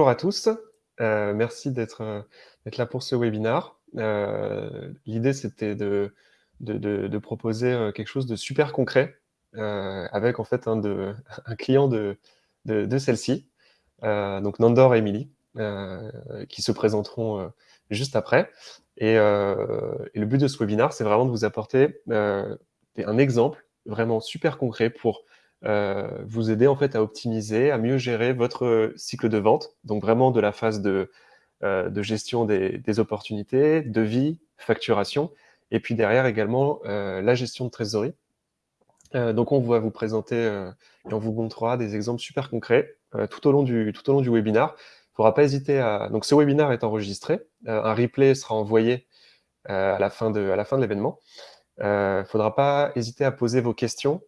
Bonjour à tous, euh, merci d'être euh, là pour ce webinaire. Euh, l'idée, c'était de, proposer quelque chose de super concret avec en fait un, un client de, celle-ci, donc Nandor et Emily, qui se présenteront juste après. Et, et, le but de ce webinaire, c'est vraiment de vous apporter un exemple vraiment super concret pour vous aider en fait à optimiser, à mieux gérer votre cycle de vente, donc vraiment de la phase de, euh, de gestion des, des, opportunités, devis, facturation, et puis derrière également euh, la gestion de trésorerie. donc on va vous présenter et on vous montrera des exemples super concrets tout au long du tout au long du webinaire. Il ne faudra pas hésiter à donc ce webinaire est enregistré, un replay sera envoyé à à la fin de l'événement. Il ne faudra pas hésiter à poser vos questions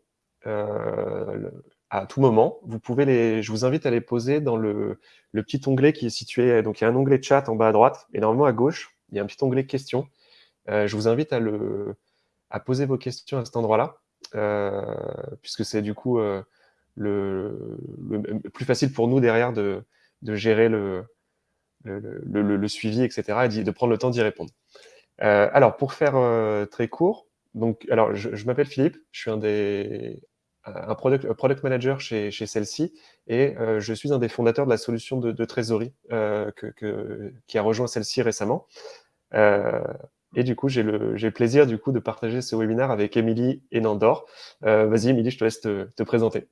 euh, à tout moment. Vous pouvez les, je vous invite à les poser dans le, le, petit onglet qui est situé, donc il y a un onglet chat en bas à droite, et normalement à gauche, il y a un petit onglet questions. Euh, je vous invite à, le, à poser vos questions à cet endroit-là, euh, puisque c'est du coup le, le, plus facile pour nous derrière de, de gérer le, le, suivi, etc., et de prendre le temps d'y répondre. alors, pour faire très court, donc, alors, je, je m'appelle Philippe, je suis un des, un product, manager chez, chez celle-ci et euh, je suis un des fondateurs de la solution de, trésorerie euh, que, qui a rejoint celle-ci récemment. Euh, et du coup, j'ai le, le, plaisir du coup de partager ce webinaire avec Émilie et Nandor. Euh, vas-y, Émilie, je te laisse te, te présenter.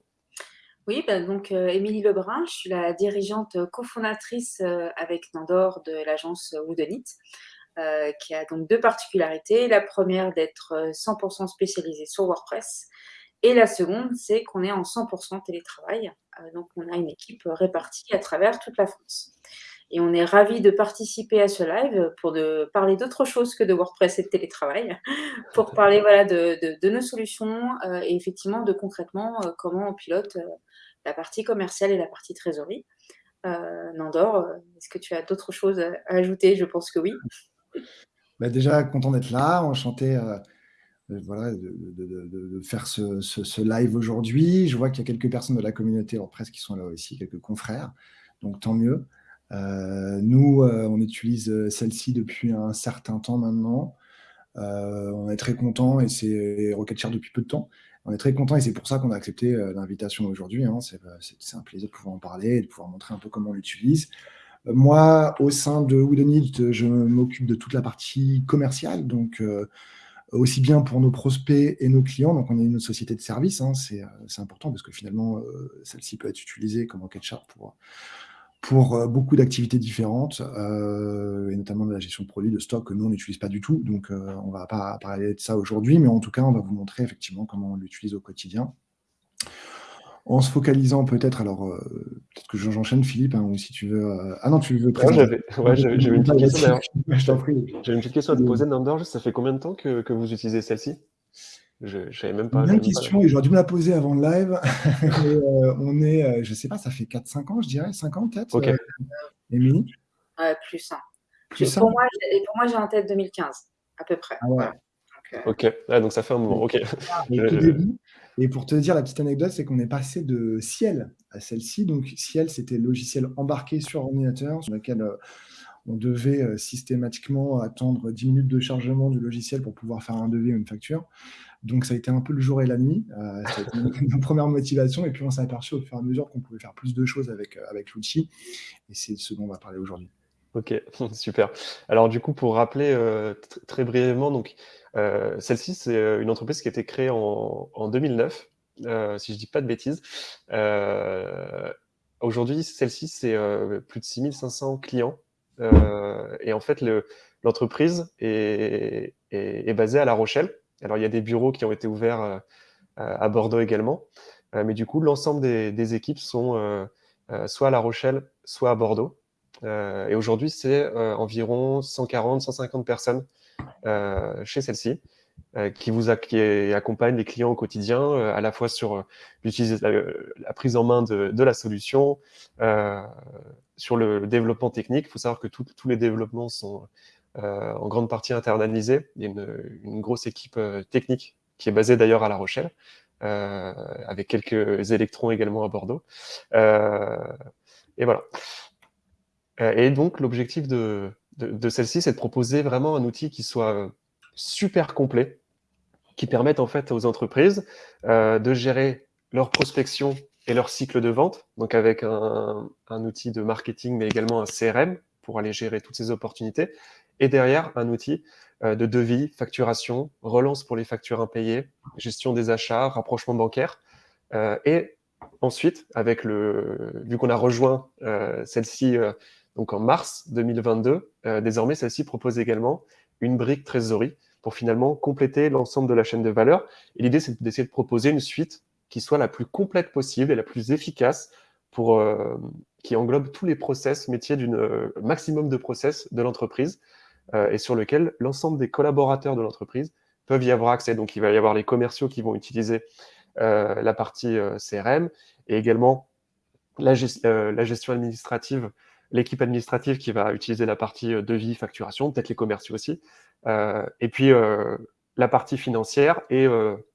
Oui, bah donc Émilie Lebrun, je suis la dirigeante cofondatrice avec Nandor de l'agence Woodenit. Euh, qui a donc deux particularités. La première, d'être 100% spécialisée sur WordPress et la seconde, c'est qu'on est en 100% télétravail. Euh, donc, on a une équipe répartie à travers toute la France. Et on est ravis de participer à ce live pour parler d'autre chose que de WordPress et de télétravail, pour parler voilà, de, de, nos solutions euh, et effectivement de concrètement euh, comment on pilote la partie commerciale et la partie trésorerie. Nandor, est-ce que tu as d'autres choses à ajouter? Je pense que oui. Bah, déjà, content d'être là, enchanté voilà, de, faire ce, live aujourd'hui. Je vois qu'il y a quelques personnes de la communauté WordPress qui sont là aussi, quelques confrères, donc tant mieux. Euh, nous, euh, on utilise euh, celle-ci depuis un certain temps maintenant. on est très content et c'est Rocket Share depuis peu de temps. On est très content et c'est pour ça qu'on a accepté l'invitation aujourd'hui. Hein. C'est un plaisir de pouvoir en parler et de pouvoir montrer un peu comment on l'utilise. Moi, au sein de Woodenit, je m'occupe de toute la partie commerciale, donc aussi bien pour nos prospects et nos clients. Donc, on est une société de service, hein, euh, c'est important parce que finalement, euh, celle-ci peut être utilisée comme enquête chart pour, pour euh, beaucoup d'activités différentes, et notamment de la gestion de produits, de stock que nous, on n'utilise pas du tout. Donc, on ne va pas parler de ça aujourd'hui, mais en tout cas, on va vous montrer effectivement comment on l'utilise au quotidien en se focalisant peut-être, alors euh, peut-être que j'enchaîne Philippe, hein, ou si tu veux. Euh, ah non, tu veux présenter. Ouais, j'avais une petite question J'ai une petite question à te poser, Nandor. Ça fait combien de temps que, que vous utilisez celle-ci? Je ne savais même pas. Une question, et j'aurais dû me la poser avant le live. Euh, on est, je ne sais pas, ça fait 4-5 ans, je dirais, 5 ans peut-être. Ok. Émilie? Plus, hein. plus pour, moi, pour moi, j'ai en tête 2015, à peu près. Ah ouais. ok, ah, donc ça fait un moment. Ok. Ah, début, et pour te dire la petite anecdote, c'est qu'on est passé de Ciel à celle-ci. Donc Ciel, c'était le logiciel embarqué sur ordinateur sur lequel euh, on devait euh, systématiquement attendre 10 minutes de chargement du logiciel pour pouvoir faire un devis ou une facture. Donc ça a été un peu le jour et la nuit. Euh, C'était notre première motivation. Et puis on s'est aperçu au fur et à mesure qu'on pouvait faire plus de choses avec, avec l'outil. Et c'est ce dont on va parler aujourd'hui. Ok, super. Alors du coup, pour rappeler très brièvement, donc euh, celle-ci, c'est euh, une entreprise qui a été créée en, en 2009, euh, si je dis pas de bêtises. Aujourd'hui, celle-ci, c'est plus de 6500 clients. et en fait, l'entreprise est, basée à La Rochelle. Alors, il y a des bureaux qui ont été ouverts à Bordeaux également. mais du coup, l'ensemble des, équipes sont soit à La Rochelle, soit à Bordeaux. et aujourd'hui, c'est environ 140-150 personnes euh, chez celle-ci, euh, qui vous accompagne les clients au quotidien, euh, à la fois sur la, prise en main de, la solution, sur le développement technique. Il faut savoir que tous les développements sont en grande partie internalisés. Il y a une grosse équipe technique qui est basée d'ailleurs à La Rochelle, avec quelques électrons également à Bordeaux. et voilà. et donc, l'objectif de, de, celle-ci, c'est de proposer vraiment un outil qui soit super complet, qui permette en fait aux entreprises de gérer leur prospection et leur cycle de vente, donc avec un, outil de marketing, mais également un CRM pour aller gérer toutes ces opportunités, et derrière un outil euh, de devis, facturation, relance pour les factures impayées, gestion des achats, rapprochement bancaire. Euh, et ensuite, avec le, vu qu'on a rejoint euh, celle-ci donc en mars 2022, désormais celle-ci propose également une brique trésorerie pour finalement compléter l'ensemble de la chaîne de valeur. Et l'idée, c'est d'essayer de proposer une suite qui soit la plus complète possible et la plus efficace pour, qui englobe tous les process métiers d'une maximum de process de l'entreprise euh, et sur lequel l'ensemble des collaborateurs de l'entreprise peuvent y avoir accès. Donc, il va y avoir les commerciaux qui vont utiliser euh, la partie euh, CRM et également la, gestion administrative, l'équipe administrative qui va utiliser la partie devis, facturation, peut-être les commerciaux aussi, et puis la partie financière et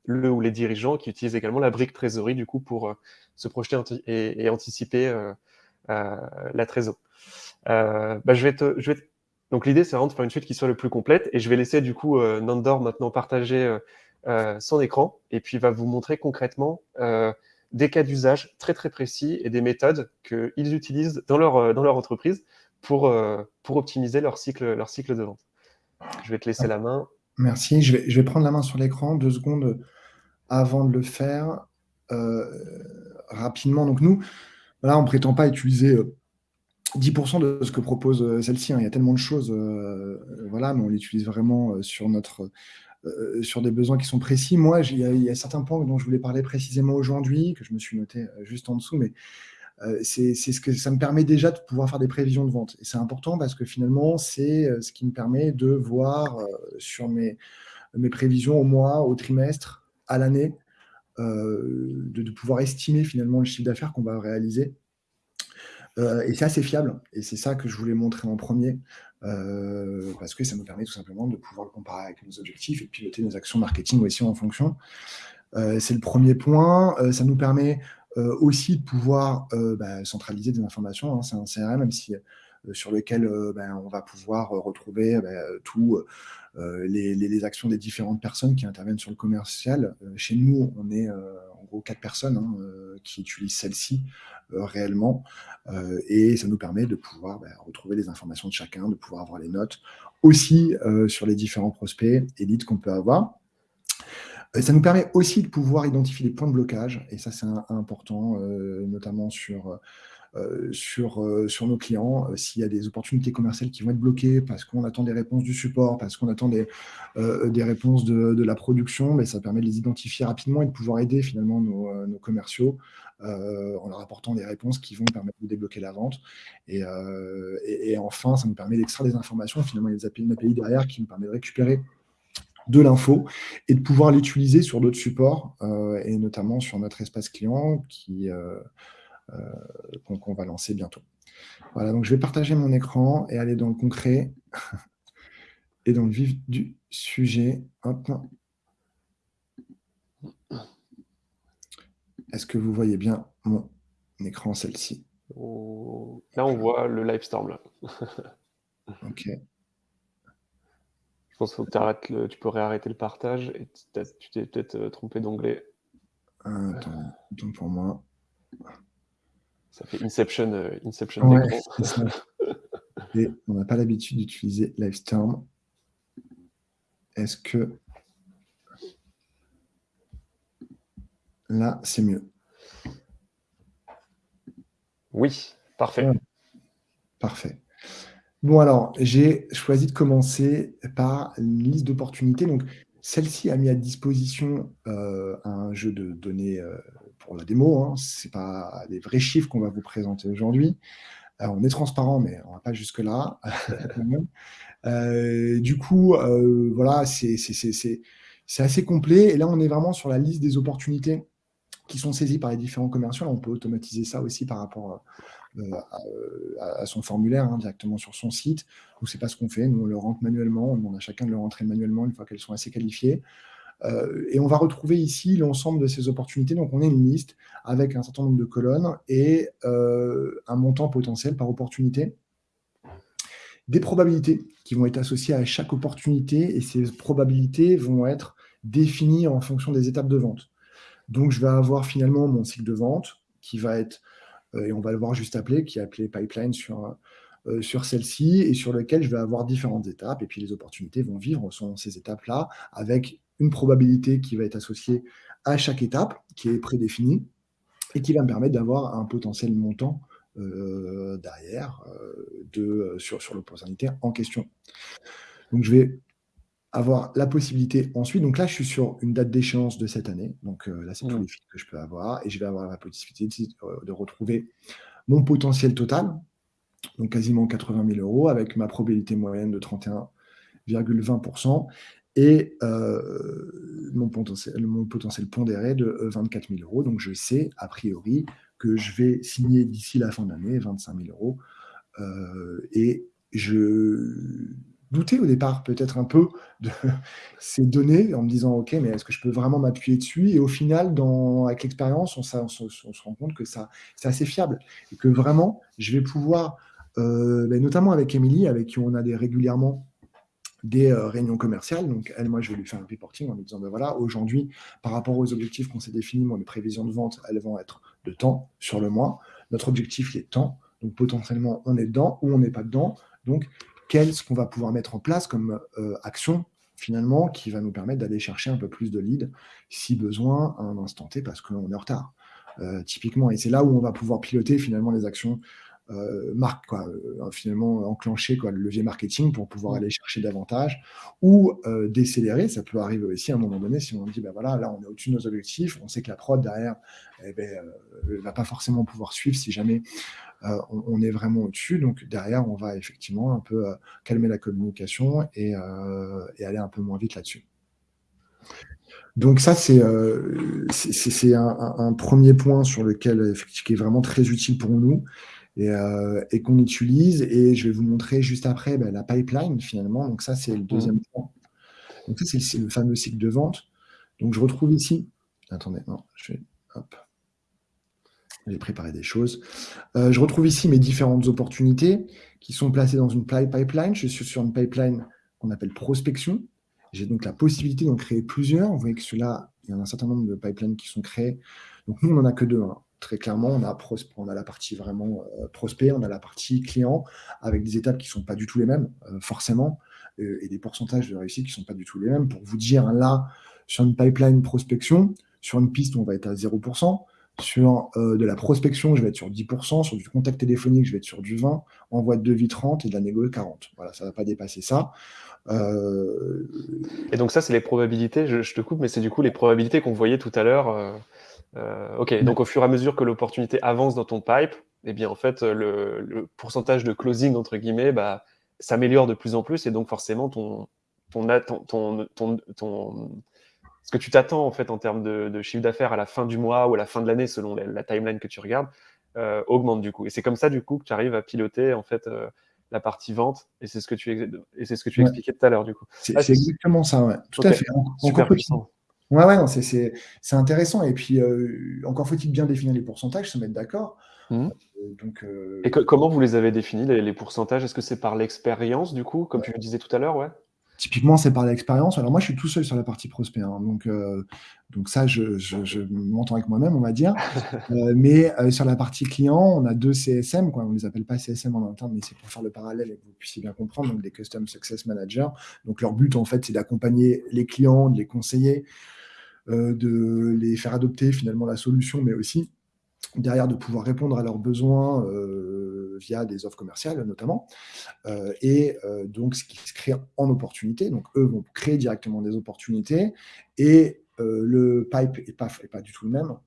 le ou les dirigeants qui utilisent également la brique trésorerie du coup pour se projeter et, anticiper la trésor. Bah, je, vais te, je vais donc l'idée, c'est vraiment de faire une suite qui soit le plus complète. Et je vais laisser du coup euh, Nandor maintenant partager euh, euh, son écran et puis va vous montrer concrètement des cas d'usage très très précis et des méthodes qu'ils utilisent dans leur, dans leur entreprise pour, pour optimiser leur cycle, leur cycle de vente. Je vais te laisser la main. Merci. Je vais, je vais prendre la main sur l'écran deux secondes avant de le faire rapidement. Donc nous, là, on ne prétend pas utiliser 10% de ce que propose euh, celle-ci. Hein. Il y a tellement de choses, euh, voilà, mais on l'utilise vraiment euh, sur, notre, sur des besoins qui sont précis. Moi, il y, a, certains points dont je voulais parler précisément aujourd'hui, que je me suis noté juste en dessous, mais c'est ce que ça me permet déjà de pouvoir faire des prévisions de vente. Et c'est important parce que finalement, c'est ce qui me permet de voir sur mes, mes prévisions au mois, au trimestre, à l'année, de, de, pouvoir estimer finalement le chiffre d'affaires qu'on va réaliser euh, et c'est assez fiable, et c'est ça que je voulais montrer en premier, euh, parce que ça nous permet tout simplement de pouvoir le comparer avec nos objectifs et piloter nos actions marketing aussi en fonction. Euh, c'est le premier point. ça nous permet aussi de pouvoir bah, centraliser des informations. Hein. c'est un CRM, même si sur lequel ben, on va pouvoir retrouver ben, tous les, les, actions des différentes personnes qui interviennent sur le commercial. chez nous, on est gros quatre personnes hein, qui utilisent celle-ci réellement. Euh, et ça nous permet de pouvoir bah, retrouver les informations de chacun, de pouvoir avoir les notes aussi euh, sur les différents prospects et leads qu'on peut avoir. Euh, ça nous permet aussi de pouvoir identifier les points de blocage, et ça c'est important, notamment sur, sur, sur nos clients. S'il y a des opportunités commerciales qui vont être bloquées parce qu'on attend des réponses du support, parce qu'on attend des, réponses de, la production, mais ça permet de les identifier rapidement et de pouvoir aider finalement nos, commerciaux euh, en leur apportant des réponses qui vont permettre de débloquer la vente. Euh, et, enfin, ça nous permet d'extraire des informations. Finalement, il y a des API, derrière qui nous permet de récupérer de l'info et de pouvoir l'utiliser sur d'autres supports euh, et notamment sur notre espace client qui qu'on va lancer bientôt. Voilà, donc je vais partager mon écran et aller dans le concret et dans le vif du sujet. Hop. Est-ce que vous voyez bien mon écran, celle-ci? Là, on voit le Livestorm. Ok. Je pense qu'il faut que tu peux réarrêter le partage et tu t'es peut-être euh, trompé d'onglet. Attends, attends pour moi. Ça fait Inception, euh, Inception ouais, Et on n'a pas l'habitude d'utiliser Livestorm. Est-ce que Là, c'est mieux? Oui, parfait. Parfait. Bon, alors, j'ai choisi de commencer par une liste d'opportunités. Donc, celle-ci a mis à disposition euh, un jeu de données euh, pour la démo. Hein. Ce n'est pas des vrais chiffres qu'on va vous présenter aujourd'hui. Euh, on est transparent, mais on ne va pas jusque-là. du coup, voilà, c'est assez complet. Et là, on est vraiment sur la liste des opportunités qui sont saisis par les différents commerciaux. on peut automatiser ça aussi par rapport euh, euh, à, son formulaire hein, directement sur son site. Donc, c'est pas ce qu'on fait. Nous, on le rentre manuellement. On demande à chacun de le rentrer manuellement une fois qu'elles sont assez qualifiées. Euh, et on va retrouver ici l'ensemble de ces opportunités. Donc, on a une liste avec un certain nombre de colonnes et un montant potentiel par opportunité. des probabilités qui vont être associées à chaque opportunité et ces probabilités vont être définies en fonction des étapes de vente. Donc, je vais avoir finalement mon cycle de vente qui va être, euh, et on va le voir juste appelé, qui est appelé pipeline sur, euh, sur celle-ci et sur lequel je vais avoir différentes étapes. Et puis, les opportunités vont vivre sur ces étapes-là avec une probabilité qui va être associée à chaque étape qui est prédéfinie et qui va me permettre d'avoir un potentiel montant euh, derrière de, sur, sur l'opportunité en question. Donc, je vais avoir la possibilité ensuite, donc là je suis sur une date d'échéance de cette année, donc euh, là c'est tous mmh. les films que je peux avoir, et je vais avoir la possibilité de, retrouver mon potentiel total, donc quasiment 80 000 euros, avec ma probabilité moyenne de 31,20%, et euh, mon, potentiel, mon potentiel pondéré de 24 000 euros, donc je sais a priori que je vais signer d'ici la fin de l'année 25 000 euros, euh, et je douter au départ peut-être un peu de ces données en me disant ok mais est-ce que je peux vraiment m'appuyer dessus? Et au final avec l'expérience on, se rend compte que c'est assez fiable et que vraiment je vais pouvoir euh, ben, notamment avec Émilie avec qui on a des régulièrement des euh, réunions commerciales. Donc, elle, moi, je vais lui faire un reporting en lui disant, ben voilà, aujourd'hui, par rapport aux objectifs qu'on s'est définis, moi, les prévisions de vente, elles vont être de temps sur le mois. Notre objectif, il est temps. Donc, potentiellement, on est dedans ou on n'est pas dedans. Donc, qu'est-ce qu'on va pouvoir mettre en place comme euh, action finalement qui va nous permettre d'aller chercher un peu plus de leads si besoin à un instant T parce qu'on est en retard. Euh, typiquement, et c'est là où on va pouvoir piloter finalement les actions euh, marque, quoi, euh, finalement enclencher quoi, le levier marketing pour pouvoir mmh. aller chercher davantage ou euh, décélérer. Ça peut arriver aussi à un moment donné si on dit ben voilà, là on est au-dessus de nos objectifs, on sait que la prod derrière ne eh ben, va pas forcément pouvoir suivre si jamais on, est vraiment au-dessus. Donc derrière, on va effectivement un peu calmer la communication et, et, aller un peu moins vite là-dessus. Donc ça, c'est un, un, premier point sur lequel, qui est vraiment très utile pour nous. Euh, et, qu'on utilise. Et je vais vous montrer juste après ben, la pipeline finalement. Donc ça, c'est le mmh. deuxième point. Donc ça, c'est le fameux cycle de vente. Donc je retrouve ici. Attendez, non, je vais. Hop. J'ai préparé des choses. Euh, je retrouve ici mes différentes opportunités qui sont placées dans une pipeline. Je suis sur une pipeline qu'on appelle prospection. J'ai donc la possibilité d'en créer plusieurs. Vous voyez que cela, il y a un certain nombre de pipelines qui sont créés. Donc nous, on n'en a que deux. Hein très clairement, on a, on a la partie vraiment euh, prospect, on a la partie client, avec des étapes qui ne sont pas du tout les mêmes, euh, forcément, euh, et des pourcentages de réussite qui ne sont pas du tout les mêmes. Pour vous dire, là, sur une pipeline prospection, sur une piste, on va être à 0%, sur de la prospection, je vais être sur 10%, sur du contact téléphonique, je vais être sur du 20%, envoi de devis 30% et de la négo 40%. Voilà, ça ne va pas dépasser ça. Et donc ça, c'est les probabilités, je, te coupe, mais c'est du coup les probabilités qu'on voyait tout à l'heure euh, ok, donc au fur et à mesure que l'opportunité avance dans ton pipe, eh bien en fait le, pourcentage de closing entre guillemets bah, s'améliore de plus en plus et donc forcément ton, ton, ton, ton, ton ce que tu t'attends en fait en termes de, chiffre d'affaires à la fin du mois ou à la fin de l'année selon la, timeline que tu regardes euh, augmente du coup. Et c'est comme ça du coup que tu arrives à piloter en fait euh, la partie vente et c'est ce que tu et ce que tu expliquais tout à l'heure du coup. C'est exactement ça, ouais. Tout à fait. Super puissant. Ouais, ouais, non, c'est intéressant. Et puis, euh, encore faut-il bien définir les pourcentages, se mettre d'accord. Mmh. Euh, donc, euh, Et comment vous les avez définis, les, pourcentages? Est-ce que c'est par l'expérience, du coup, comme tu le disais tout à l'heure? Ouais Typiquement, c'est par l'expérience. Alors moi, je suis tout seul sur la partie prospect, hein. donc, donc ça, je, je, m'entends avec moi-même, on va dire. mais sur la partie client, on a deux CSM, quoi. on ne les appelle pas CSM en interne, mais c'est pour faire le parallèle et que vous puissiez bien comprendre, donc des Custom Success Managers. Donc leur but, en fait, c'est d'accompagner les clients, de les conseiller, de les faire adopter finalement la solution, mais aussi derrière de pouvoir répondre à leurs besoins euh, via des offres commerciales notamment, euh, et donc ce qui se crée en opportunité. Donc eux vont créer directement des opportunités, et le pipe n'est pas, du tout le même.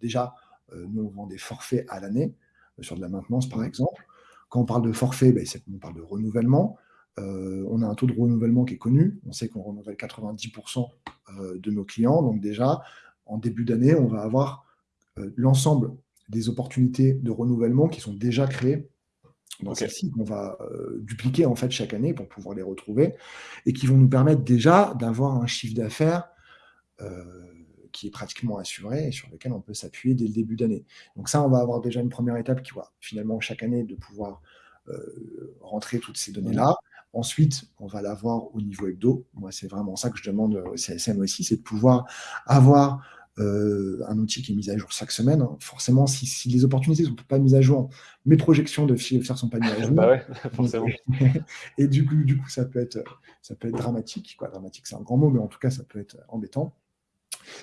déjà, nous on vend des forfaits à l'année, sur de la maintenance par exemple. Quand on parle de forfait, ben, on parle de renouvellement. Euh, on a un taux de renouvellement qui est connu. On sait qu'on renouvelle 90% euh, de nos clients. Donc déjà, en début d'année, on va avoir euh, l'ensemble des opportunités de renouvellement qui sont déjà créées dans celle-ci, qu'on va dupliquer en fait chaque année pour pouvoir les retrouver et qui vont nous permettre déjà d'avoir un chiffre d'affaires qui est pratiquement assuré et sur lequel on peut s'appuyer dès le début d'année. Donc ça, on va avoir déjà une première étape qui va finalement chaque année de pouvoir rentrer toutes ces données-là. Ensuite, on va l'avoir au niveau hebdo. Moi, c'est vraiment ça que je demande au CSM aussi, c'est de pouvoir avoir euh, un outil qui est mis à jour chaque semaine. Hein. Forcément, si, les opportunités ne sont pas mises à jour, mes projections de faire ne sont pas mises à jour. bah ouais, forcément. Et du coup, du coup ça, peut être, ça peut être dramatique. Quoi. Dramatique, c'est un grand mot, mais en tout cas, ça peut être embêtant.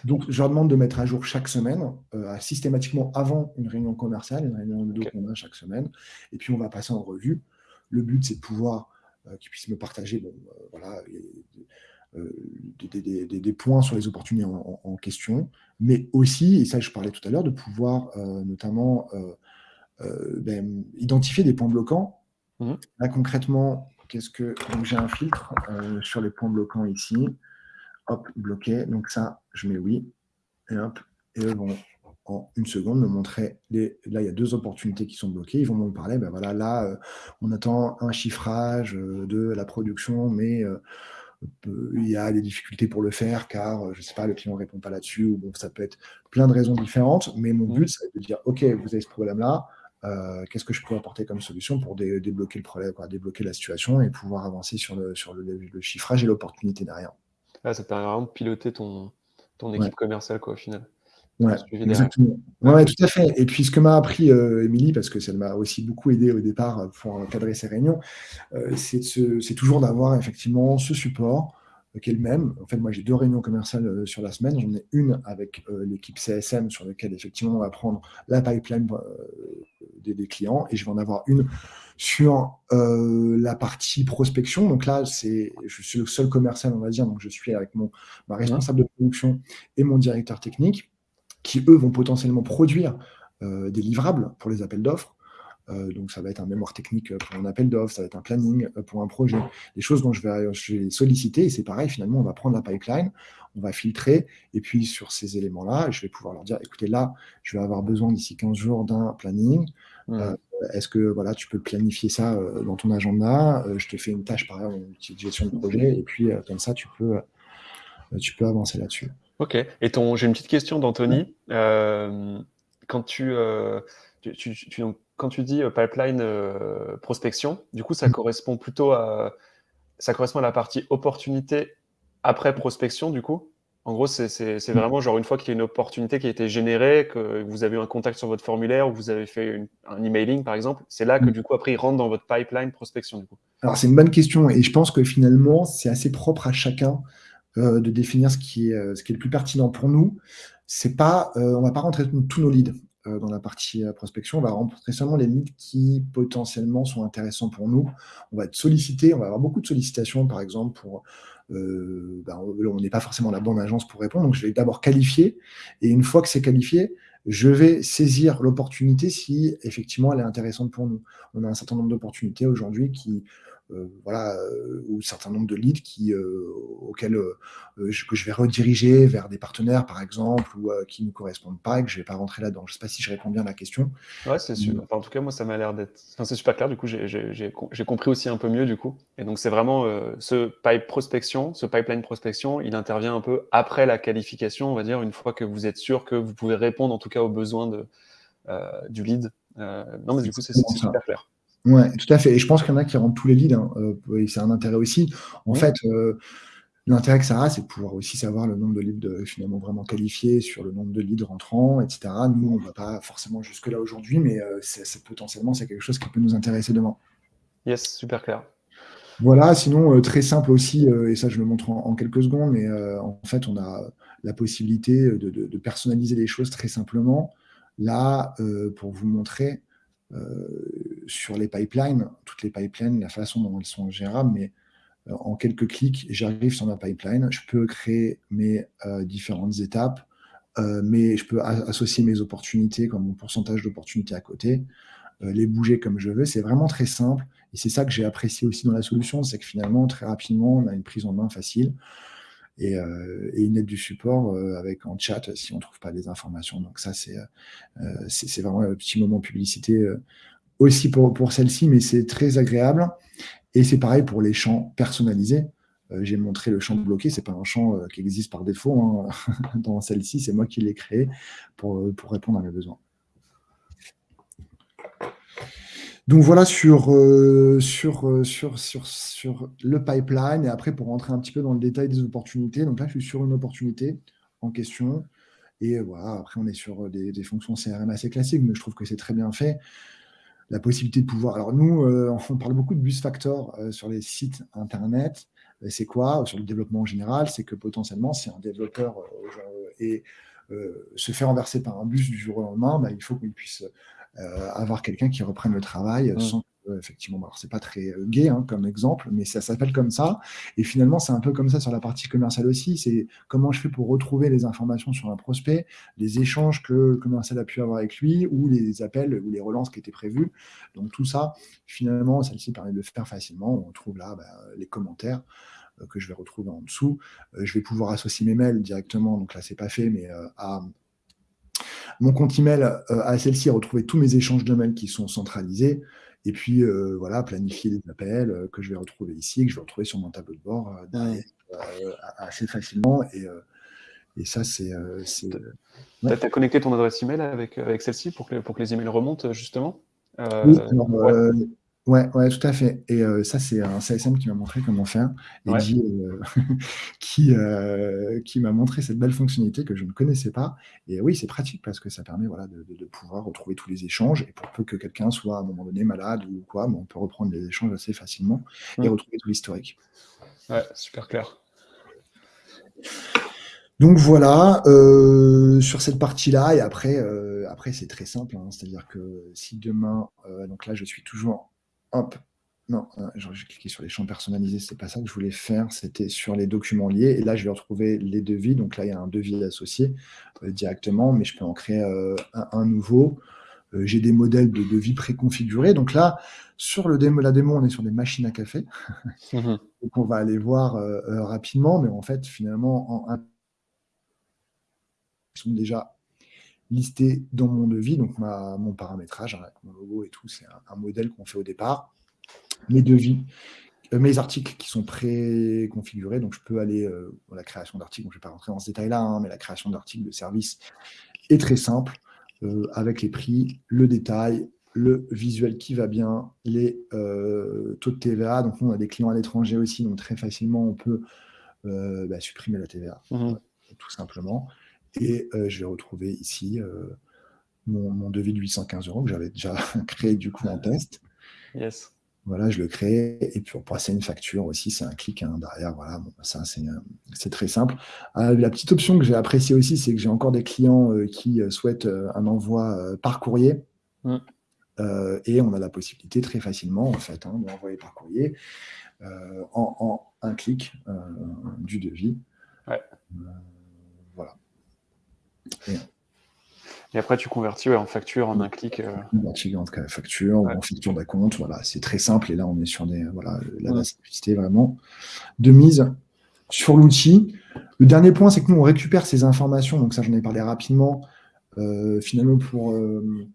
Donc, je leur demande de mettre à jour chaque semaine, euh, systématiquement avant une réunion commerciale, une réunion okay. qu'on a chaque semaine. Et puis, on va passer en revue. Le but, c'est de pouvoir euh, qu'ils puissent me partager bon, voilà, des, points sur les opportunités en, question, mais aussi, et ça je parlais tout à l'heure, de pouvoir notamment ben, identifier des points bloquants. Mmh. Là concrètement, qu'est-ce que donc j'ai un filtre sur les points bloquants ici. Hop, bloqué. Donc ça, je mets oui. Et hop, et eux vont en une seconde me montrer les... là il y a deux opportunités qui sont bloquées. Ils vont me parler. Ben voilà, là on attend un chiffrage de la production, mais il y a des difficultés pour le faire car, je ne sais pas, le client ne répond pas là-dessus, ou bon, ça peut être plein de raisons différentes, mais mon but, c'est de dire, OK, vous avez ce problème-là, euh, qu'est-ce que je peux apporter comme solution pour débloquer le problème, débloquer la situation et pouvoir avancer sur le, sur le, chiffrage et l'opportunité derrière. Ah, ça permet vraiment de piloter ton, ton équipe commerciale, quoi, au final. Ouais, exactement. Ouais, tout à fait. Et puis, ce que m'a appris euh, Émilie, parce que ça m'a aussi beaucoup aidé au départ pour encadrer ces réunions, euh, c'est toujours d'avoir effectivement ce support euh, qui est le même. En fait, moi, j'ai deux réunions commerciales sur la semaine. J'en ai une avec l'équipe CSM sur laquelle, effectivement, on va prendre la pipeline des, des, clients. Et je vais en avoir une sur la partie prospection. Donc là, c'est, je suis le seul commercial, on va dire. Donc, je suis avec mon, ma responsable de production et mon directeur technique qui, eux, vont potentiellement produire euh, des livrables pour les appels d'offres. Euh, donc, ça va être un mémoire technique pour un appel d'offres, ça va être un planning euh, pour un projet, des choses dont je vais, solliciter. Et c'est pareil, finalement, on va prendre la pipeline, on va filtrer. Et puis, sur ces éléments-là, je vais pouvoir leur dire, écoutez, là, je vais avoir besoin d'ici 15 jours d'un planning. Est-ce que voilà, tu peux planifier ça dans ton agenda Je te fais une tâche, par exemple, une gestion de projet. Et puis, comme ça, tu peux, tu peux avancer là-dessus. Ok. Et ton, j'ai une petite question d'Anthony. Euh, quand tu, euh, tu, tu, quand tu dis euh, pipeline prospection, du coup, ça mm. correspond plutôt à, ça correspond à la partie opportunité après prospection, du coup? En gros, c'est mm. vraiment genre une fois qu'il y a une opportunité qui a été générée, que vous avez eu un contact sur votre formulaire ou vous avez fait un emailing, par exemple, c'est là que mm. du coup, après, il rentre dans votre pipeline prospection, du coup. Alors, c'est une bonne question et je pense que finalement, c'est assez propre à chacun. Euh, de définir ce qui, est, euh, ce qui est le plus pertinent pour nous. C'est pas, euh, on ne va pas rentrer tous nos leads dans la partie prospection, on va rentrer seulement les leads qui potentiellement sont intéressants pour nous. On va être sollicité, on va avoir beaucoup de sollicitations, par exemple, pour ben, on n'est pas forcément la bonne agence pour répondre, donc je vais d'abord qualifier, et une fois que c'est qualifié, je vais saisir l'opportunité si effectivement elle est intéressante pour nous. On a un certain nombre d'opportunités aujourd'hui qui voilà, euh, ou un certain nombre de leads qui, euh, auxquels je, que je vais rediriger vers des partenaires, par exemple, ou qui ne correspondent pas et que je ne vais pas rentrer là-dedans. Je ne sais pas si je réponds bien à la question. Ouais, c'est sûr. en tout cas, moi, ça m'a l'air d'être. Enfin, c'est super clair. Du coup, j'ai compris aussi un peu mieux. Du coup, et donc c'est vraiment ce pipe prospection, ce pipeline prospection, il intervient un peu après la qualification, on va dire, une fois que vous êtes sûr que vous pouvez répondre en tout cas aux besoins de, du lead. non, mais du coup, c'est super clair. Oui, tout à fait. Et je pense qu'il y en a qui rentrent tous les leads. Hein. Euh, c'est un intérêt aussi. En fait, euh, l'intérêt que ça a, c'est de pouvoir aussi savoir le nombre de leads finalement vraiment qualifiés sur le nombre de leads rentrants, etc. Nous, on ne va pas forcément jusque-là aujourd'hui, mais euh, c'est, potentiellement, c'est quelque chose qui peut nous intéresser demain. Yes, super clair. Voilà, sinon, très simple aussi, et ça, je le montre en, quelques secondes, mais en fait, on a la possibilité de, de, personnaliser les choses très simplement. Là, pour vous montrer, euh, sur les pipelines, toutes les pipelines, la façon dont elles sont gérables, mais euh, en quelques clics, j'arrive sur ma pipeline, je peux créer mes euh, différentes étapes, mais je peux associer mes opportunités comme mon pourcentage d'opportunités à côté, les bouger comme je veux. C'est vraiment très simple et c'est ça que j'ai apprécié aussi dans la solution, c'est que finalement, très rapidement, on a une prise en main facile et, une aide du support avec en chat si on ne trouve pas des informations. Donc ça, c'est vraiment un petit moment publicité aussi pour, pour celle-ci, mais c'est très agréable. Et c'est pareil pour les champs personnalisés. J'ai montré le champ bloqué, c'est pas un champ qui existe par défaut hein. dans celle-ci, c'est moi qui l'ai créé pour, pour répondre à mes besoins. Donc voilà sur, sur, sur, sur, sur le pipeline. Et après, pour rentrer un petit peu dans le détail des opportunités, donc là, je suis sur une opportunité en question. Et voilà, après, on est sur des fonctions CRM assez classiques, mais je trouve que c'est très bien fait la possibilité de pouvoir. Alors nous, on parle beaucoup de bus factor sur les sites internet. C'est quoi? Sur le développement en général C'est que potentiellement, si un développeur et se fait renverser par un bus du jour au lendemain, bah, il faut qu'il puisse euh, avoir quelqu'un qui reprenne le travail mmh. sans effectivement, alors c'est pas très euh, gay hein, comme exemple, mais ça s'appelle comme ça. Et finalement, c'est un peu comme ça sur la partie commerciale aussi. C'est comment je fais pour retrouver les informations sur un prospect, les échanges que le commercial a pu avoir avec lui, ou les appels ou les relances qui étaient prévues. Donc tout ça, finalement, celle-ci permet de le faire facilement. On trouve là bah, les commentaires euh, que je vais retrouver en dessous. je vais pouvoir associer mes mails directement. Donc là, c'est pas fait, mais à mon compte email euh, à celle-ci, retrouver tous mes échanges de mails qui sont centralisés. Et puis, euh, voilà, planifier des appels euh, que je vais retrouver ici, que je vais retrouver sur mon tableau de bord assez facilement. Et, et ça, c'est. tu as, connecté ton adresse email avec, avec celle-ci pour que, pour que les emails remontent, justement? Oui, alors, Ouais, ouais, tout à fait. Et ça, c'est un CSM qui m'a montré comment faire et qui, qui m'a montré cette belle fonctionnalité que je ne connaissais pas. Et oui, c'est pratique parce que ça permet voilà, de, pouvoir retrouver tous les échanges. Et pour peu que quelqu'un soit à un moment donné malade ou quoi, on peut reprendre les échanges assez facilement et mmh. retrouver tout l'historique. Ouais, super clair. Donc voilà, sur cette partie-là, et après, après c'est très simple, hein. c'est-à-dire que si demain, donc là je suis toujours Hop. Non, euh, j'ai cliqué sur les champs personnalisés, c'est pas ça que je voulais faire, c'était sur les documents liés. Et là, je vais retrouver les devis. Donc là, il y a un devis associé euh, directement, mais je peux en créer euh, un, nouveau. j'ai des modèles de devis préconfigurés. Donc là, sur le démo, la démo, on est sur des machines à café. Mmh donc on va aller voir rapidement, mais en fait, finalement, en ils sont déjà listé dans mon devis, donc ma, mon paramétrage, avec mon logo et tout, c'est un, modèle qu'on fait au départ. Mes devis, euh, mes articles qui sont pré-configurés, donc je peux aller euh, la création d'articles, je ne vais pas rentrer dans ce détail-là, hein, mais la création d'articles de service est très simple, euh, avec les prix, le détail, le visuel qui va bien, les taux de TVA. Donc, nous, on a des clients à l'étranger aussi, donc très facilement, on peut bah, supprimer la TVA, mmh tout simplement. Et euh, je vais retrouver ici euh, mon, devis de 815 euros que j'avais déjà créé du coup en test. Yes. Voilà, je le crée. Et puis pour passer une facture aussi, c'est un clic hein, derrière. Voilà, bon, ça c'est très simple. Euh, la petite option que j'ai appréciée aussi, c'est que j'ai encore des clients qui souhaitent un envoi par courrier. Mm. et on a la possibilité très facilement, en fait, hein, d'envoyer par courrier en, un clic du devis. Ouais. Et, après, tu convertis en facture en un clic. Euh... en facture, en facture d'acompte. Voilà, c'est très simple. Et là, on est sur des, voilà, la, simplicité vraiment de mise sur l'outil. Le dernier point, c'est que nous, on récupère ces informations. Donc ça, j'en ai parlé rapidement. Euh, finalement, pour euh,